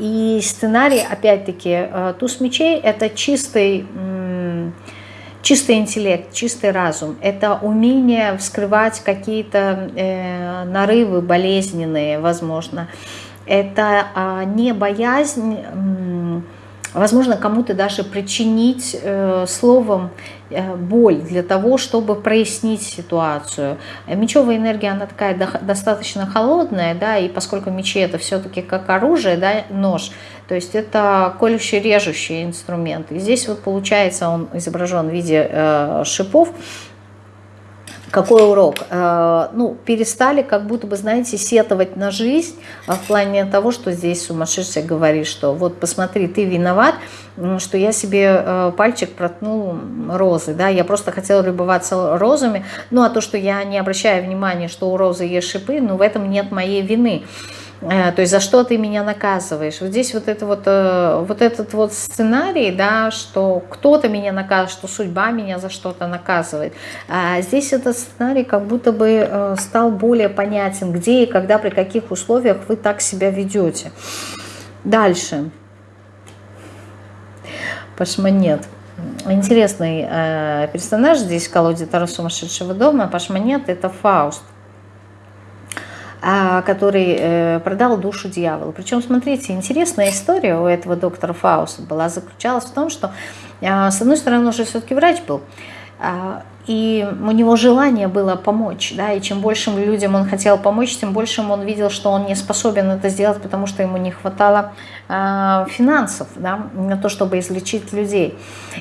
И сценарий, опять-таки, туз мечей – это чистый, чистый интеллект, чистый разум. Это умение вскрывать какие-то э, нарывы болезненные, возможно. Это не боязнь возможно, кому-то даже причинить э, словом э, боль для того, чтобы прояснить ситуацию. Мечевая энергия, она такая до, достаточно холодная, да, и поскольку мечи это все-таки как оружие, да, нож, то есть это колющий, режущий инструмент. И здесь вот получается он изображен в виде э, шипов, какой урок? Э, ну, перестали как будто бы, знаете, сетовать на жизнь а в плане того, что здесь сумасшедший говорит, что вот посмотри, ты виноват, что я себе э, пальчик проткнул розы, да, я просто хотела любоваться розами, ну, а то, что я не обращаю внимания, что у розы есть шипы, ну, в этом нет моей вины. Э, то есть за что ты меня наказываешь. Вот здесь вот, это вот, э, вот этот вот сценарий, да, что кто-то меня наказывает, что судьба меня за что-то наказывает. А здесь этот сценарий как будто бы э, стал более понятен, где и когда, при каких условиях вы так себя ведете. Дальше. Пашманет. Интересный э, персонаж здесь в колоде Таро сумасшедшего дома. Пашманет это Фауст. А, который э, продал душу дьяволу. Причем, смотрите, интересная история у этого доктора Фауста была заключалась в том, что, а, с одной стороны, он уже все-таки врач был, а, и у него желание было помочь, да, и чем большим людям он хотел помочь, тем большим он видел, что он не способен это сделать, потому что ему не хватало э, финансов, да, на то, чтобы излечить людей.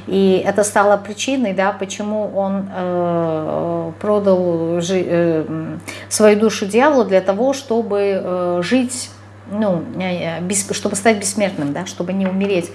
И это стало причиной, да, почему он э, продал жи, э, свою душу дьяволу для того, чтобы э, жить, ну, э, без, чтобы стать бессмертным, да, чтобы не умереть.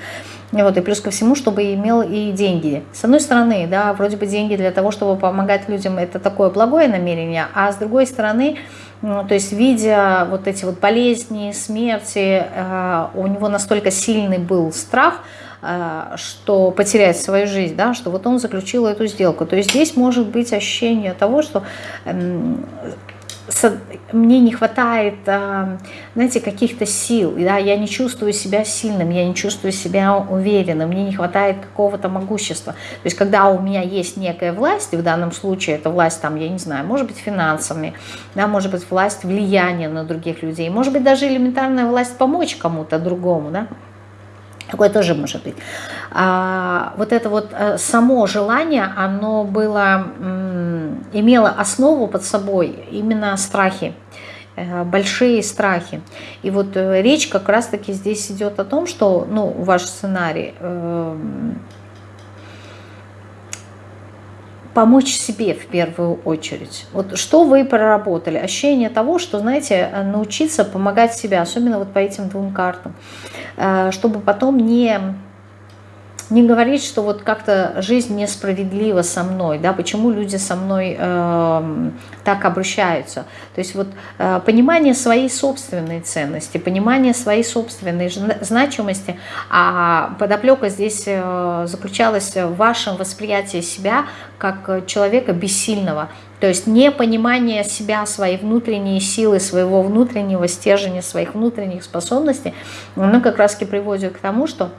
Вот, и плюс ко всему, чтобы имел и деньги. С одной стороны, да, вроде бы деньги для того, чтобы помогать людям, это такое благое намерение, а с другой стороны, ну, то есть видя вот эти вот болезни, смерти, э, у него настолько сильный был страх, э, что потерять свою жизнь, да, что вот он заключил эту сделку. То есть здесь может быть ощущение того, что эм, мне не хватает, а, знаете, каких-то сил, да, я не чувствую себя сильным, я не чувствую себя уверенным, мне не хватает какого-то могущества. То есть, когда у меня есть некая власть, и в данном случае это власть, там, я не знаю, может быть, финансами, да, может быть, власть влияния на других людей, может быть, даже элементарная власть помочь кому-то другому, да, Такое тоже может быть. А, вот это вот э, само желание, оно было, имело основу под собой именно страхи, э, большие страхи. И вот э, речь как раз-таки здесь идет о том, что, ну, ваш сценарий, помочь себе в первую очередь. Вот что вы проработали? Ощущение того, что, знаете, научиться помогать себе, особенно вот по этим двум картам. Э, чтобы потом не, не говорить, что вот как-то жизнь несправедлива со мной, да, почему люди со мной э, так обращаются. То есть вот э, понимание своей собственной ценности, понимание своей собственной значимости, а подоплека здесь э, заключалась в вашем восприятии себя как человека бессильного, то есть непонимание себя, своей внутренней силы, своего внутреннего стержня, своих внутренних способностей, оно как раз и приводит к тому, что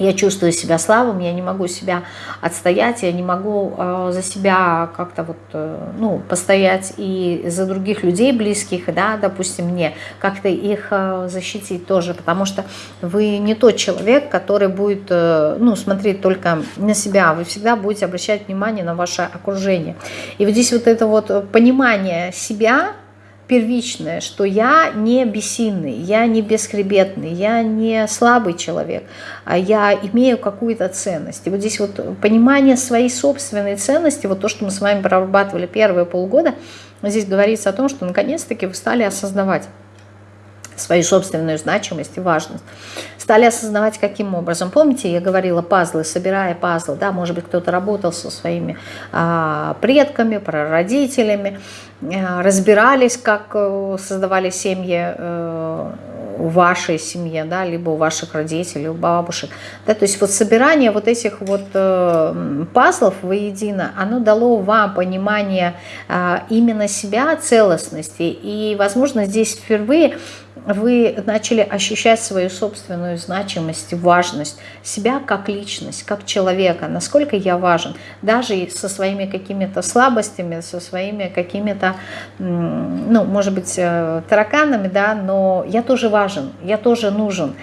я чувствую себя слабым, я не могу себя отстоять, я не могу э, за себя как-то вот, э, ну, постоять и за других людей близких, да, допустим, мне, как-то их э, защитить тоже, потому что вы не тот человек, который будет, э, ну, смотреть только на себя, вы всегда будете обращать внимание на ваше окружение. И вот здесь вот это вот понимание себя, первичное, что я не бессильный, я не бесхребетный, я не слабый человек, а я имею какую-то ценность. И вот здесь вот понимание своей собственной ценности, вот то, что мы с вами прорабатывали первые полгода, здесь говорится о том, что наконец-таки вы стали осознавать свою собственную значимость и важность. Стали осознавать, каким образом. Помните, я говорила пазлы, собирая пазлы, да, может быть, кто-то работал со своими а, предками, прародителями, а, разбирались, как э, создавали семьи, а, в вашей семье, да, либо у ваших родителей, у бабушек. Да, то есть вот собирание вот этих вот э, пазлов воедино, оно дало вам понимание э, именно себя, целостности. И, возможно, здесь впервые вы начали ощущать свою собственную значимость, важность себя как личность, как человека, насколько я важен, даже со своими какими-то слабостями, со своими какими-то, ну, может быть, э, тараканами, да, но я тоже важен, я тоже нужен.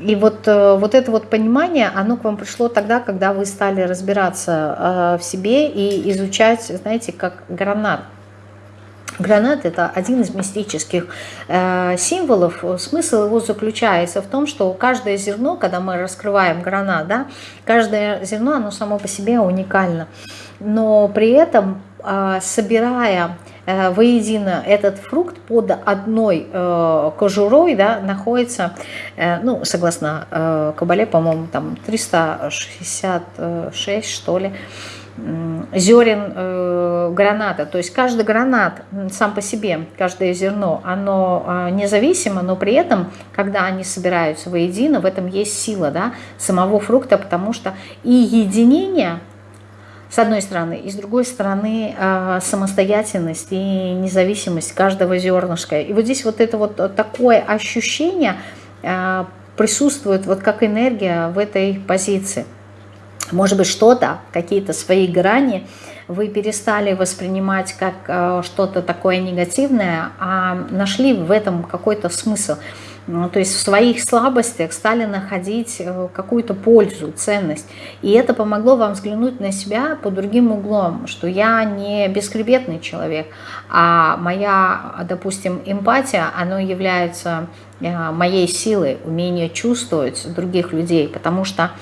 И вот, э, вот это вот понимание, оно к вам пришло тогда, когда вы стали разбираться э, в себе и изучать, знаете, как гранат. Гранат – это один из мистических э, символов. Смысл его заключается в том, что каждое зерно, когда мы раскрываем гранат, да, каждое зерно, оно само по себе уникально. Но при этом, э, собирая э, воедино этот фрукт под одной э, кожурой, да, находится, э, ну, согласно э, Кабале, по-моему, там 366, что ли, зерен э, граната. То есть каждый гранат сам по себе, каждое зерно, оно э, независимо, но при этом, когда они собираются воедино, в этом есть сила да, самого фрукта, потому что и единение, с одной стороны, и с другой стороны э, самостоятельность и независимость каждого зернышка. И вот здесь вот это вот такое ощущение э, присутствует вот как энергия в этой позиции. Может быть, что-то, какие-то свои грани вы перестали воспринимать как э, что-то такое негативное, а нашли в этом какой-то смысл. Ну, то есть в своих слабостях стали находить э, какую-то пользу, ценность. И это помогло вам взглянуть на себя по другим углом, что я не бескребетный человек, а моя, допустим, эмпатия, она является э, моей силой, умение чувствовать других людей, потому что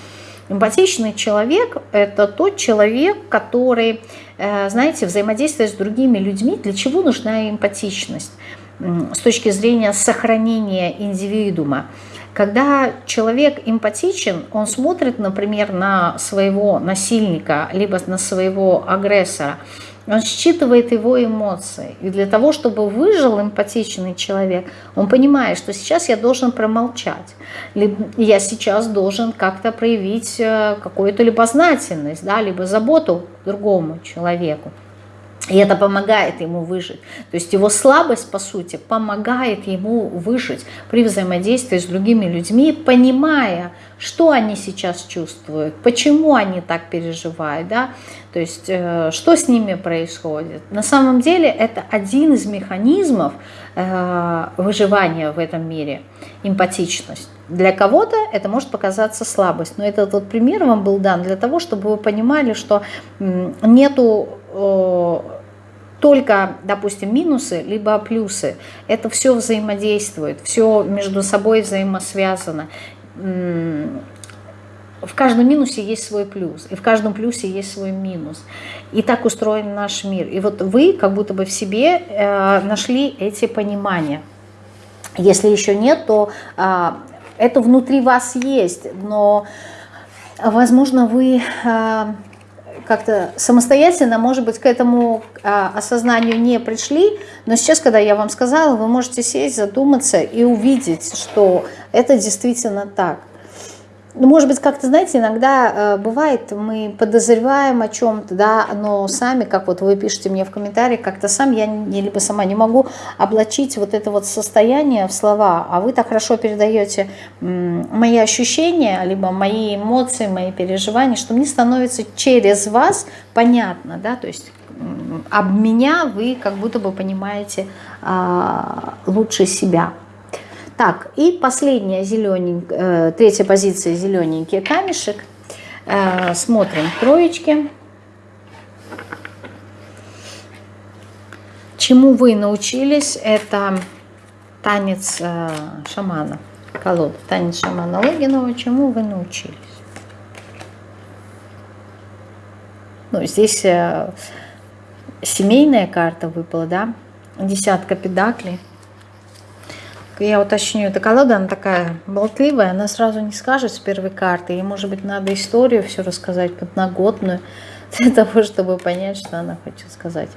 Эмпатичный человек – это тот человек, который, э, знаете, взаимодействует с другими людьми. Для чего нужна эмпатичность? С точки зрения сохранения индивидуума. Когда человек эмпатичен, он смотрит, например, на своего насильника, либо на своего агрессора – он считывает его эмоции. И для того, чтобы выжил эмпатичный человек, он понимает, что сейчас я должен промолчать. Либо я сейчас должен как-то проявить э, какую-то любознательность, да, либо заботу другому человеку. И это помогает ему выжить. То есть его слабость, по сути, помогает ему выжить при взаимодействии с другими людьми, понимая, что они сейчас чувствуют, почему они так переживают, да? то есть э, что с ними происходит. На самом деле это один из механизмов э, выживания в этом мире, эмпатичность. Для кого-то это может показаться слабость, но этот вот пример вам был дан для того, чтобы вы понимали, что нету только, допустим, минусы, либо плюсы. Это все взаимодействует, все между собой взаимосвязано. В каждом минусе есть свой плюс, и в каждом плюсе есть свой минус. И так устроен наш мир. И вот вы как будто бы в себе э, нашли эти понимания. Если еще нет, то э, это внутри вас есть, но, возможно, вы... Как-то самостоятельно, может быть, к этому а, осознанию не пришли, но сейчас, когда я вам сказала, вы можете сесть, задуматься и увидеть, что это действительно так. Ну, может быть, как-то, знаете, иногда э, бывает, мы подозреваем о чем-то, да, но сами, как вот вы пишете мне в комментариях, как-то сам я не, либо сама не могу облачить вот это вот состояние в слова, а вы так хорошо передаете мои ощущения, либо мои эмоции, мои переживания, что мне становится через вас понятно, да, то есть об меня вы как будто бы понимаете а, лучше себя. Так, и последняя зелененькая, э, третья позиция зелененький камешек. Э, смотрим троечки. Чему вы научились, это танец э, шамана, колода, танец шамана Логинова, чему вы научились? Ну, здесь семейная карта выпала, да, десятка педаклей я уточню, эта колода, она такая болтливая, она сразу не скажет с первой карты, и, может быть, надо историю все рассказать подноготную, для того, чтобы понять, что она хочет сказать.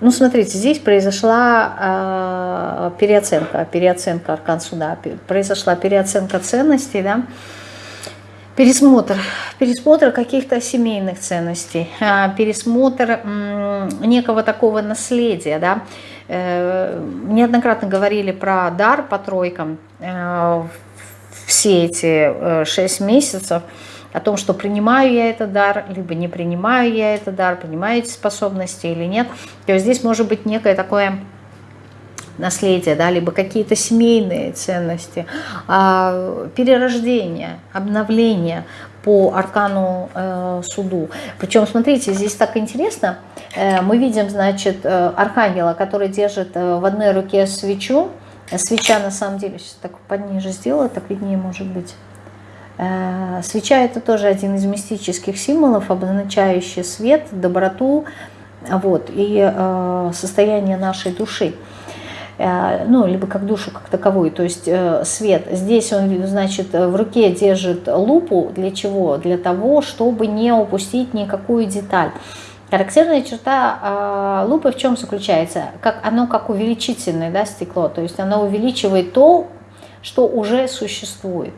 Ну, смотрите, здесь произошла э, переоценка, переоценка аркан суда, произошла переоценка ценностей, да, пересмотр, пересмотр каких-то семейных ценностей, э, пересмотр э, некого такого наследия, да, неоднократно говорили про дар по тройкам э, все эти э, шесть месяцев, о том, что принимаю я этот дар, либо не принимаю я этот дар, принимаю эти способности или нет. То есть здесь может быть некое такое наследие, да, либо какие-то семейные ценности, а, перерождение, обновление по аркану э, суду. Причем, смотрите, здесь так интересно, э, мы видим, значит, э, архангела, который держит э, в одной руке свечу, свеча на самом деле, сейчас так подниже сделала, так виднее может быть, Э, свеча это тоже один из мистических символов, обозначающий свет, доброту вот, и э, состояние нашей души. Э, ну, либо как душу как таковую, то есть свет. Здесь он, значит, в руке держит лупу. Для чего? Для того, чтобы не упустить никакую деталь. Характерная черта лупы в чем заключается? Как, оно как увеличительное да, стекло, то есть оно увеличивает то, что уже существует.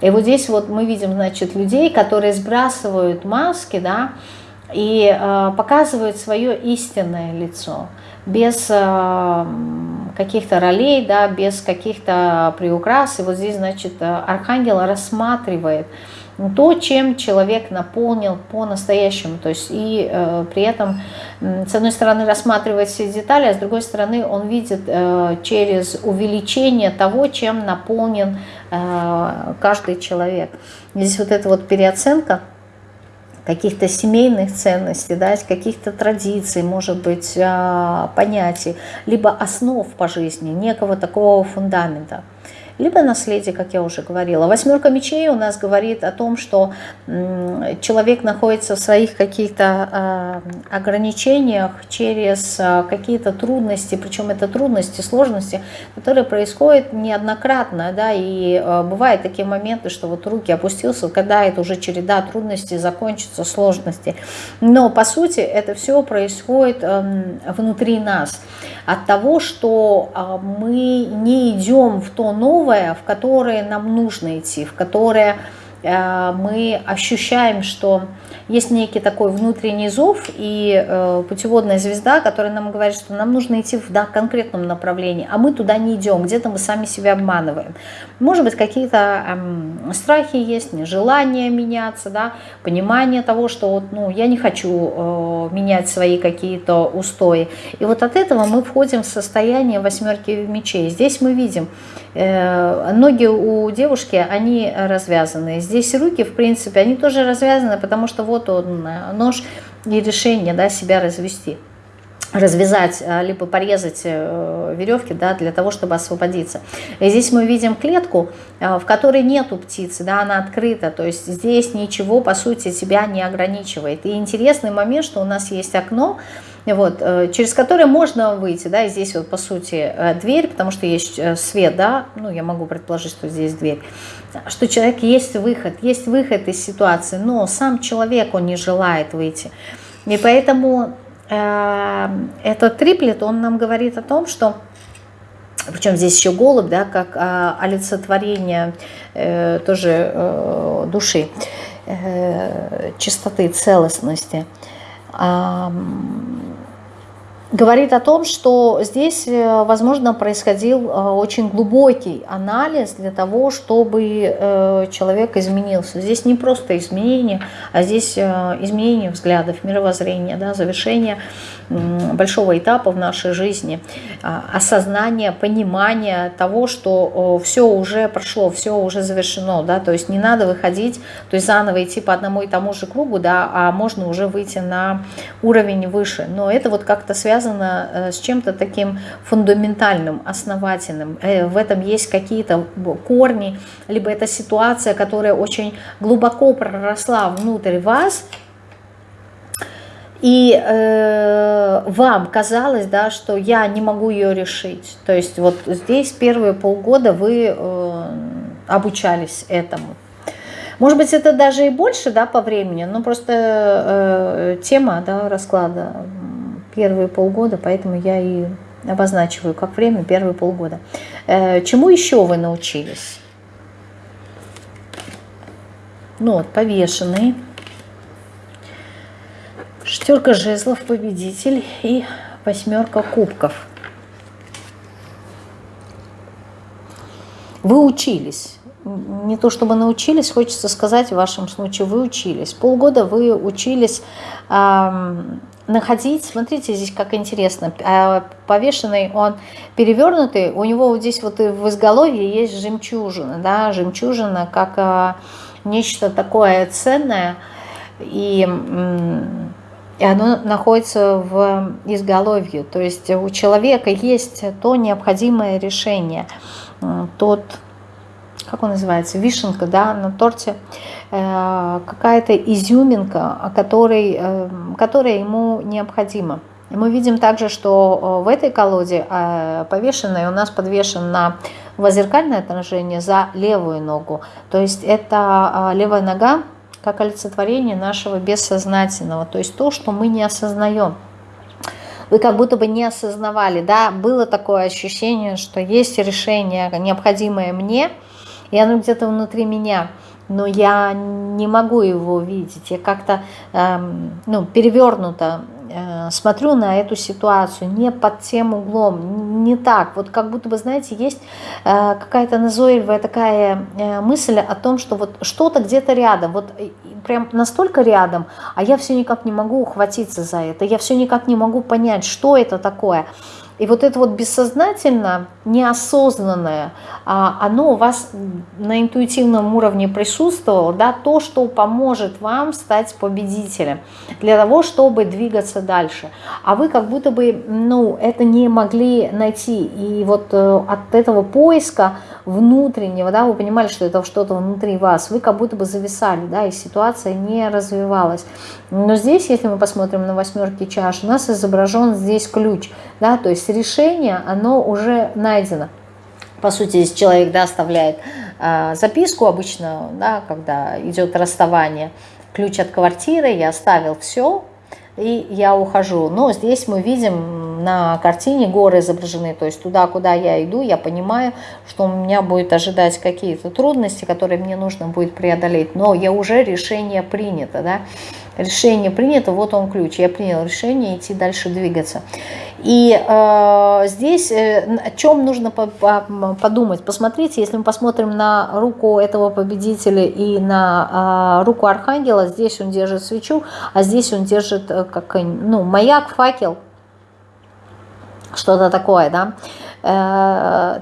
И вот здесь вот мы видим, значит, людей, которые сбрасывают маски, да, и э, показывают свое истинное лицо, без э, каких-то ролей, да, без каких-то приукрас. И вот здесь, значит, архангел рассматривает то, чем человек наполнил по-настоящему. То есть и э, при этом, с одной стороны, рассматривает все детали, а с другой стороны, он видит э, через увеличение того, чем наполнен э, каждый человек. Здесь вот эта вот переоценка каких-то семейных ценностей, да, каких-то традиций, может быть, э, понятий, либо основ по жизни, некого такого фундамента либо наследие, как я уже говорила. Восьмерка мечей у нас говорит о том, что человек находится в своих каких-то а, ограничениях через а, какие-то трудности, причем это трудности, сложности, которые происходят неоднократно, да, и а, бывают такие моменты, что вот руки опустился, когда это уже череда трудностей закончится, сложности. Но по сути это все происходит внутри нас от того, что мы не идем в то новое, новое, в которое нам нужно идти, в которое э, мы ощущаем, что есть некий такой внутренний зов и э, путеводная звезда, которая нам говорит, что нам нужно идти в да, конкретном направлении, а мы туда не идем, где-то мы сами себя обманываем. Может быть, какие-то э, страхи есть, нежелание меняться, да, понимание того, что вот, ну, я не хочу э, менять свои какие-то устои. И вот от этого мы входим в состояние восьмерки мечей. Здесь мы видим, э, ноги у девушки, они развязаны. Здесь руки, в принципе, они тоже развязаны, потому что вот он, э, нож и решение да, себя развести развязать, э, либо порезать э, веревки да, для того, чтобы освободиться. И здесь мы видим клетку, в которой нету птицы, да, она открыта, то есть здесь ничего, по сути, тебя не ограничивает. И интересный момент, что у нас есть окно, вот, через которое можно выйти, да, и здесь вот, по сути, дверь, потому что есть свет, да, ну, я могу предположить, что здесь дверь, что человек есть выход, есть выход из ситуации, но сам человек, он не желает выйти. И поэтому э, этот триплет, он нам говорит о том, что, причем здесь еще голубь, да, как э, олицетворение э, тоже э, души, э, чистоты, целостности, э, говорит о том, что здесь, э, возможно, происходил э, очень глубокий анализ для того, чтобы э, человек изменился. Здесь не просто изменение, а здесь изменение взглядов, мировоззрения, да, завершение большого этапа в нашей жизни, а, осознание, понимание того, что все уже прошло, все уже завершено, да, то есть не надо выходить, то есть заново идти по одному и тому же кругу, да, а можно уже выйти на уровень выше, но это вот как-то связано э, с чем-то таким фундаментальным, основательным, э, в этом есть какие-то корни, либо это ситуация, которая очень глубоко проросла внутрь вас, и э, вам казалось, да, что я не могу ее решить. То есть вот здесь первые полгода вы э, обучались этому. Может быть, это даже и больше, да, по времени, но просто э, тема, да, расклада первые полгода, поэтому я и обозначиваю как время первые полгода. Э, чему еще вы научились? Ну вот, повешенный. Шестерка жезлов, победитель и восьмерка кубков. Вы учились. Не то чтобы научились, хочется сказать, в вашем случае вы учились. Полгода вы учились находить, смотрите, здесь как интересно, а, повешенный он перевернутый, у него вот здесь вот в изголовье есть жемчужина, да, жемчужина как а, нечто такое ценное, и, и оно находится в изголовье, то есть у человека есть то необходимое решение, тот как он называется, вишенка, да, на торте, э, какая-то изюминка, которой, э, которая ему необходима. Мы видим также, что э, в этой колоде э, повешенной у нас подвешен на воззеркальное отражение за левую ногу. То есть это левая нога как олицетворение нашего бессознательного, то есть то, что мы не осознаем. Вы как будто бы не осознавали, да, было такое ощущение, что есть решение, необходимое мне, и оно где-то внутри меня, но я не могу его видеть, я как-то эм, ну, перевернуто э, смотрю на эту ситуацию не под тем углом, не так, вот как будто бы, знаете, есть э, какая-то назойливая такая э, мысль о том, что вот что-то где-то рядом, вот прям настолько рядом, а я все никак не могу ухватиться за это, я все никак не могу понять, что это такое, и вот это вот бессознательно, неосознанное, а, оно у вас на интуитивном уровне присутствовало, да, то, что поможет вам стать победителем, для того, чтобы двигаться дальше. А вы как будто бы, ну, это не могли найти. И вот э, от этого поиска внутреннего, да, вы понимали, что это что-то внутри вас, вы как будто бы зависали, да, и ситуация не развивалась. Но здесь, если мы посмотрим на восьмерки чаш, у нас изображен здесь ключ, да, то есть решение, оно уже найдено. По сути, здесь человек, да, оставляет э, записку обычно, да, когда идет расставание, ключ от квартиры, я оставил все, и я ухожу. Но здесь мы видим на картине горы изображены, то есть туда, куда я иду, я понимаю, что у меня будет ожидать какие-то трудности, которые мне нужно будет преодолеть, но я уже решение принято, да, решение принято, вот он ключ, я принял решение идти дальше двигаться. И э, здесь э, о чем нужно по по подумать? Посмотрите, если мы посмотрим на руку этого победителя и на э, руку архангела, здесь он держит свечу, а здесь он держит э, как ну, маяк, факел, что-то такое, да. Э,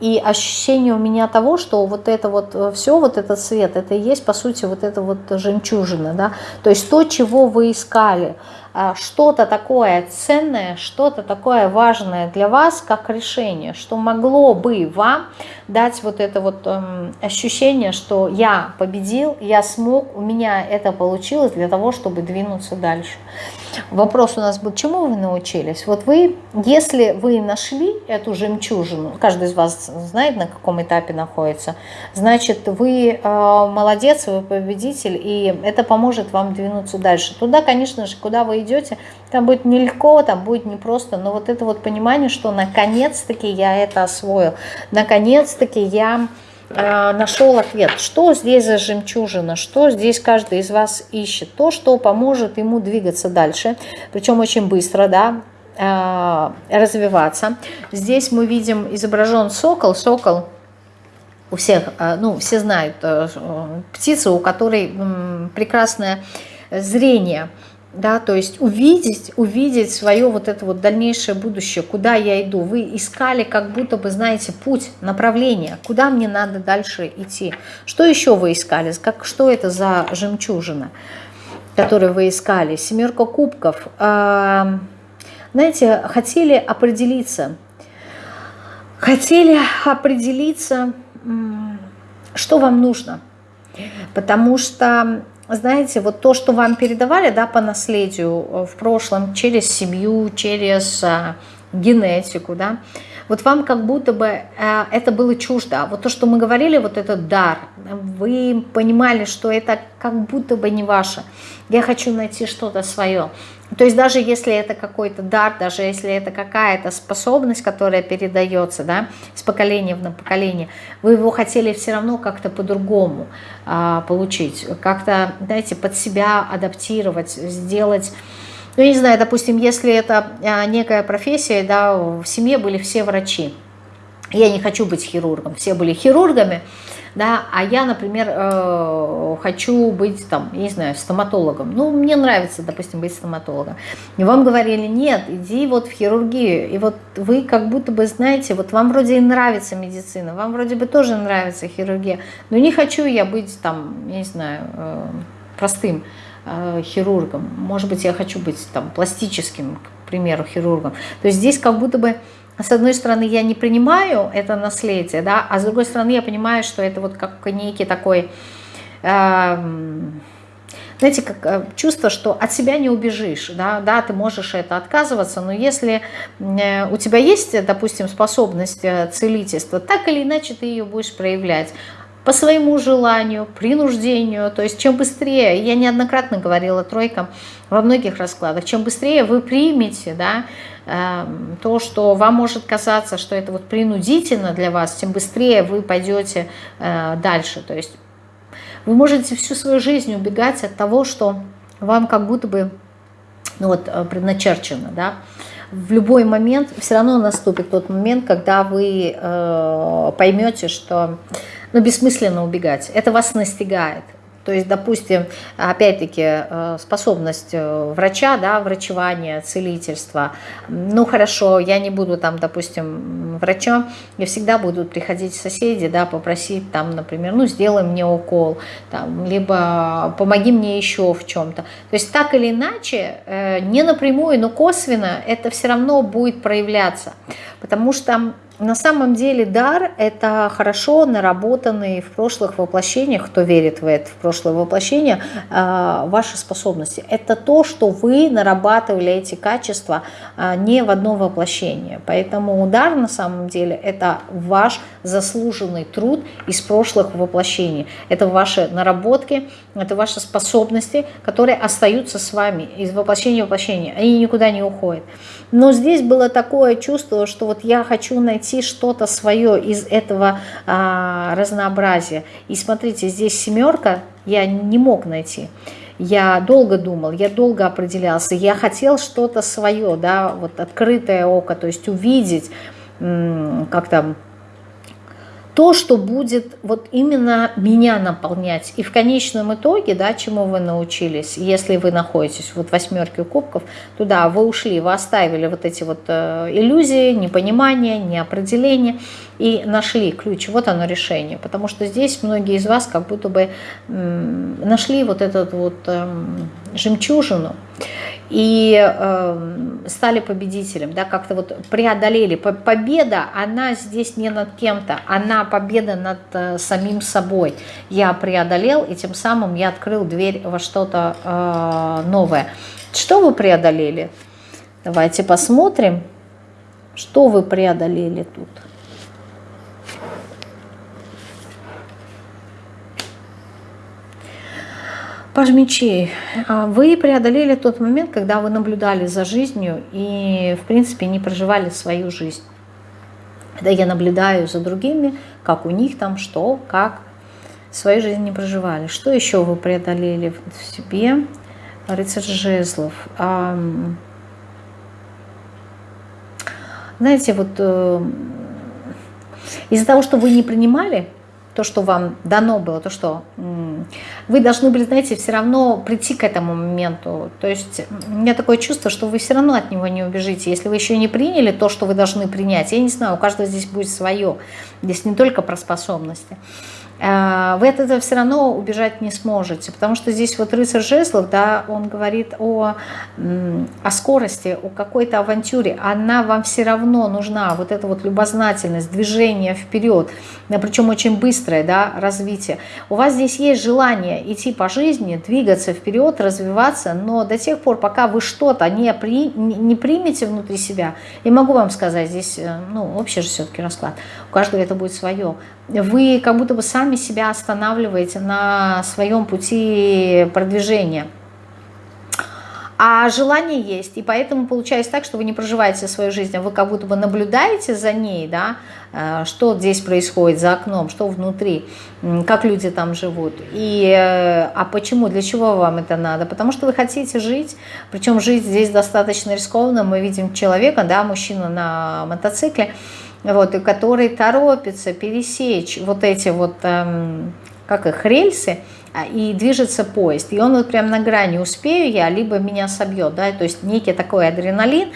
и ощущение у меня того, что вот это вот э, все, вот этот свет, это и есть, по сути, вот это вот жемчужина, да, то есть то, чего вы искали, а, что-то такое ценное, что-то такое важное для вас, как решение, что могло бы вам дать вот это вот эм, ощущение, что я победил, я смог, у меня это получилось для того, чтобы двинуться дальше. Вопрос у нас был, чему вы научились? Вот вы, если вы нашли эту жемчужину, каждый из вас знает, на каком этапе находится, значит, вы э, молодец, вы победитель, и это поможет вам двинуться дальше. Туда, конечно же, куда вы идете, там будет нелегко, там будет непросто, но вот это вот понимание, что наконец-таки я это освоил, наконец-таки я нашел ответ, что здесь за жемчужина, что здесь каждый из вас ищет, то, что поможет ему двигаться дальше, причем очень быстро, да, э, развиваться. Здесь мы видим изображен сокол, сокол у всех, э, ну, все знают, птица, у которой прекрасное зрение – да, то есть увидеть, увидеть свое вот это вот дальнейшее будущее, куда я иду. Вы искали как будто бы, знаете, путь, направление, куда мне надо дальше идти. Что еще вы искали? Как, что это за жемчужина, которую вы искали? Семерка кубков. А, знаете, хотели определиться, хотели определиться, что вам нужно. Потому что знаете, вот то, что вам передавали да, по наследию э, в прошлом через семью, через а, генетику, да, вот вам как будто бы э, это было чуждо. Вот то, что мы говорили, вот этот дар, вы понимали, что это как будто бы не ваше. Я хочу найти что-то свое. То есть даже если это какой-то дар, даже если это какая-то способность, которая передается да, с поколения в поколение, вы его хотели все равно как-то по-другому а, получить, как-то, знаете, под себя адаптировать, сделать ну, я не знаю, допустим, если это а, некая профессия, да, в семье были все врачи, я не хочу быть хирургом, все были хирургами, да, а я, например, э, хочу быть, там, я не знаю, стоматологом. Ну, мне нравится, допустим, быть стоматологом. И вам говорили, нет, иди вот в хирургию. И вот вы как будто бы знаете, вот вам вроде и нравится медицина, вам вроде бы тоже нравится хирургия, но не хочу я быть там, я не знаю, э, простым хирургом. Может быть, я хочу быть там пластическим, к примеру, хирургом. То есть здесь как будто бы с одной стороны, я не принимаю это наследие, да, а с другой стороны, я понимаю, что это вот как некий такой, э, знаете, как э, чувство, что от себя не убежишь, да, да, ты можешь это отказываться, но если э, у тебя есть, допустим, способность целительства, так или иначе ты ее будешь проявлять по своему желанию, принуждению. То есть чем быстрее, я неоднократно говорила тройкам во многих раскладах, чем быстрее вы примете да, э, то, что вам может казаться, что это вот принудительно для вас, тем быстрее вы пойдете э, дальше. То есть вы можете всю свою жизнь убегать от того, что вам как будто бы ну вот, э, предначерчено. Да? В любой момент все равно наступит тот момент, когда вы э, поймете, что но бессмысленно убегать. Это вас настигает. То есть, допустим, опять-таки э, способность э, врача, да, врачевание, целительство. Ну хорошо, я не буду там, допустим, врачом, и всегда будут приходить соседи, да, попросить там, например, ну сделай мне укол, там, либо помоги мне еще в чем-то. То есть так или иначе, э, не напрямую, но косвенно это все равно будет проявляться, потому что на самом деле дар – это хорошо наработанные в прошлых воплощениях, кто верит в это, в прошлое воплощение, а, ваши способности. Это то, что вы нарабатывали эти качества а, не в одно воплощение. Поэтому дар на самом деле – это ваш заслуженный труд из прошлых воплощений. Это ваши наработки, это ваши способности, которые остаются с вами из воплощения в воплощение. Они никуда не уходят. Но здесь было такое чувство, что вот я хочу найти что-то свое из этого а, разнообразия. И смотрите, здесь семерка я не мог найти. Я долго думал, я долго определялся, я хотел что-то свое, да, вот открытое око, то есть увидеть, как там, то, что будет вот именно меня наполнять. И в конечном итоге, да, чему вы научились, если вы находитесь вот в восьмерке кубков, туда вы ушли, вы оставили вот эти вот э, иллюзии, непонимание, неопределение и нашли ключ, вот оно решение. Потому что здесь многие из вас как будто бы нашли вот этот вот эм, жемчужину и э, стали победителем, да, как-то вот преодолели. Победа, она здесь не над кем-то, она победа над э, самим собой. Я преодолел, и тем самым я открыл дверь во что-то э, новое. Что вы преодолели? Давайте посмотрим, что вы преодолели тут. Паж мечей, а вы преодолели тот момент, когда вы наблюдали за жизнью и, в принципе, не проживали свою жизнь. Когда я наблюдаю за другими, как у них там, что, как, свою жизнь не проживали. Что еще вы преодолели в себе? Рыцарь жезлов. Знаете, вот э, из-за того, что вы не принимали то, что вам дано было, то, что вы должны были, знаете, все равно прийти к этому моменту. То есть у меня такое чувство, что вы все равно от него не убежите. Если вы еще не приняли то, что вы должны принять, я не знаю, у каждого здесь будет свое. Здесь не только про способности. Э, вы от этого все равно убежать не сможете, потому что здесь вот рыцарь жезлов, да, он говорит о, о скорости, о какой-то авантюре, она вам все равно нужна, вот эта вот любознательность, движение вперед, причем очень быстрое, да, развитие. У вас здесь есть желание идти по жизни, двигаться вперед, развиваться, но до тех пор, пока вы что-то не, при, не примете внутри себя, я могу вам сказать, здесь, э, ну, общий же все-таки расклад, у каждого это будет свое, вы как будто бы сами себя останавливаете на своем пути продвижения. А желание есть, и поэтому получается так, что вы не проживаете свою жизнь, а вы как будто бы наблюдаете за ней, да, э, что здесь происходит за окном, что внутри, как люди там живут. И, э, а почему, для чего вам это надо? Потому что вы хотите жить, причем жить здесь достаточно рискованно. Мы видим человека, да, мужчина на мотоцикле, вот, и который торопится пересечь вот эти вот, эм, как их, рельсы, а, и движется поезд. И он вот прям на грани, успею я, либо меня собьет, да, то есть некий такой адреналин,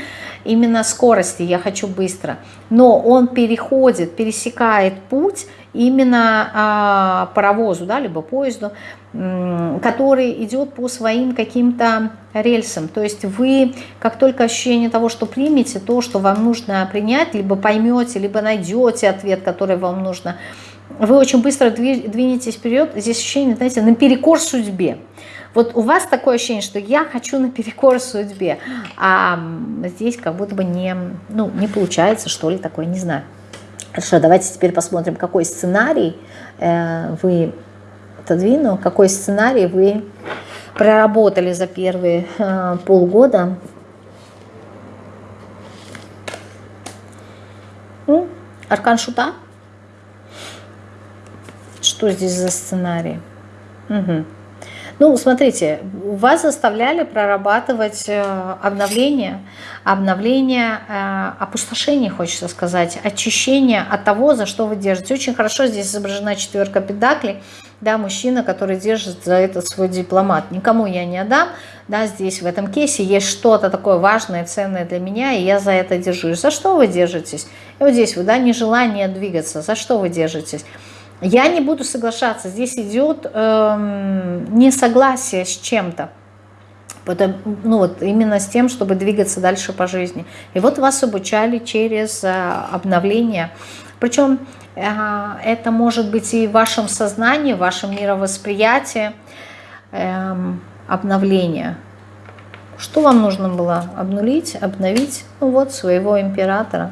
именно скорости, я хочу быстро. Но он переходит, пересекает путь именно а, паровозу, да, либо поезду, который идет по своим каким-то рельсам. То есть вы, как только ощущение того, что примете то, что вам нужно принять, либо поймете, либо найдете ответ, который вам нужно, вы очень быстро двинетесь вперед. Здесь ощущение, знаете, наперекор судьбе. Вот у вас такое ощущение, что я хочу наперекор судьбе, а здесь как будто бы не, ну, не получается, что ли, такое, не знаю. Хорошо, давайте теперь посмотрим, какой сценарий э, вы отодвину, какой сценарий вы проработали за первые э, полгода. Ну, аркан шута. Что здесь за сценарий? Угу. Ну, смотрите, вас заставляли прорабатывать э, обновление, обновление, э, опустошение, хочется сказать, очищение от того, за что вы держите. Очень хорошо здесь изображена четверка педаклей, да, мужчина, который держит за этот свой дипломат. Никому я не отдам, да, здесь в этом кейсе есть что-то такое важное, ценное для меня, и я за это держусь. За что вы держитесь? И вот здесь вы, да, нежелание двигаться, за что вы держитесь? Я не буду соглашаться, здесь идет эм, несогласие с чем-то. Ну вот именно с тем, чтобы двигаться дальше по жизни. И вот вас обучали через э, обновление. Причем э, это может быть и в вашем сознании, в вашем мировосприятии э, обновление. Что вам нужно было обнулить, обновить? Ну вот своего императора.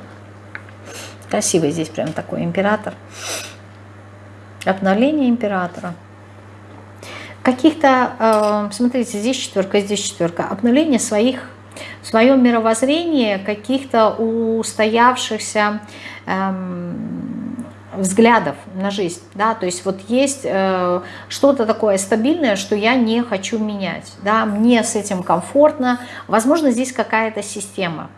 Красивый здесь прям такой император. Император. Обновление императора. Каких-то, э, смотрите, здесь четверка, здесь четверка. Обновление своих, в своем мировоззрении каких-то устоявшихся эм, взглядов на жизнь. Да? То есть вот есть э, что-то такое стабильное, что я не хочу менять. Да? Мне с этим комфортно. Возможно, здесь какая-то система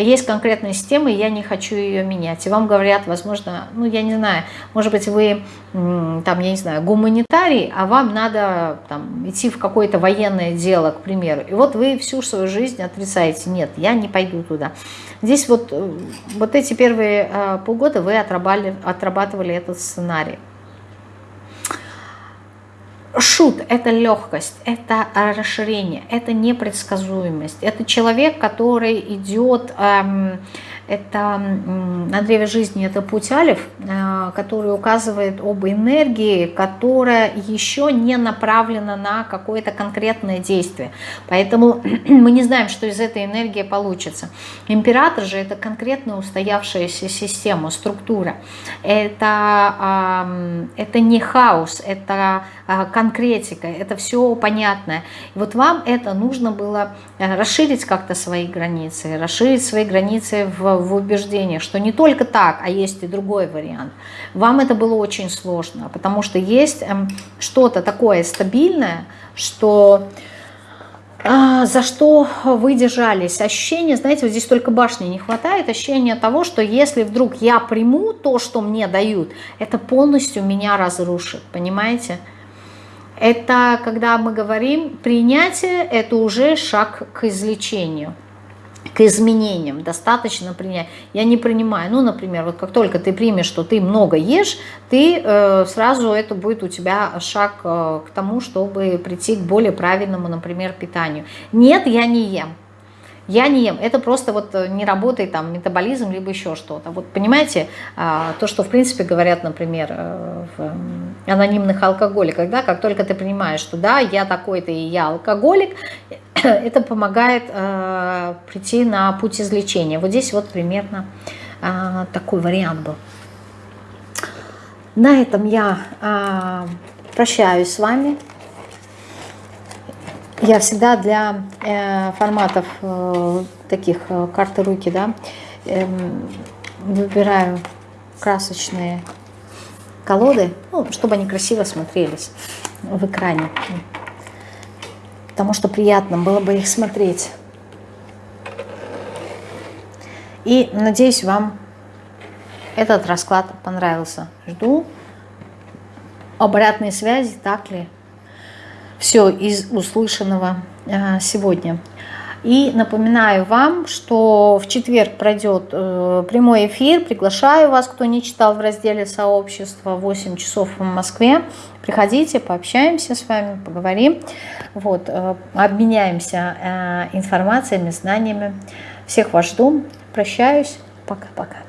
есть конкретная система, и я не хочу ее менять. И вам говорят, возможно, ну я не знаю, может быть вы там, я не знаю, гуманитарий, а вам надо там идти в какое-то военное дело, к примеру. И вот вы всю свою жизнь отрицаете, нет, я не пойду туда. Здесь вот, э, вот эти первые э, полгода вы отрабатывали, отрабатывали этот сценарий. Шут – это легкость, это расширение, это непредсказуемость. Это человек, который идет эм, это на древе жизни это путь Алиф, э, который указывает об энергии, которая еще не направлена на какое-то конкретное действие. Поэтому мы не знаем, что из этой энергии получится. Император же это конкретно устоявшаяся система, структура. Это, это не хаос, это конкретика, это все понятное. И вот вам это нужно было э, расширить как-то свои границы, расширить свои границы в в убеждениях, что не только так, а есть и другой вариант. Вам это было очень сложно, потому что есть эм, что-то такое стабильное, что а, за что вы держались. Ощущение, знаете, вот здесь только башни не хватает, ощущение того, что если вдруг я приму то, что мне дают, это полностью меня разрушит, понимаете? Это когда мы говорим, принятие – это уже шаг к излечению. к изменениям, достаточно принять. Я не принимаю, ну, например, вот как только ты примешь, что ты много ешь, ты э, сразу это будет у тебя шаг э, к тому, чтобы прийти к более правильному, например, питанию. Нет, я не ем. Я не ем. Это просто вот э, не работает там метаболизм, либо еще что-то. Вот понимаете, а, то, что в принципе говорят, например, э, в анонимных алкоголиках, да, как только ты понимаешь, что да, я такой-то и я алкоголик, это помогает э, прийти на путь излечения. Вот здесь вот примерно э, такой вариант был. На этом я э, прощаюсь с вами. Я всегда для э, форматов э, таких э, карты руки, да, э, выбираю красочные колоды, ну, чтобы они красиво смотрелись в экране потому что приятно было бы их смотреть. И надеюсь, вам этот расклад понравился. Жду обратной связи, так ли все из услышанного а, сегодня. И напоминаю вам, что в четверг пройдет э, прямой эфир. Приглашаю вас, кто не читал в разделе сообщества 8 часов в Москве. Приходите, пообщаемся с вами, поговорим. Вот, э, обменяемся э, информациями, знаниями. Всех вас жду. Прощаюсь. Пока-пока.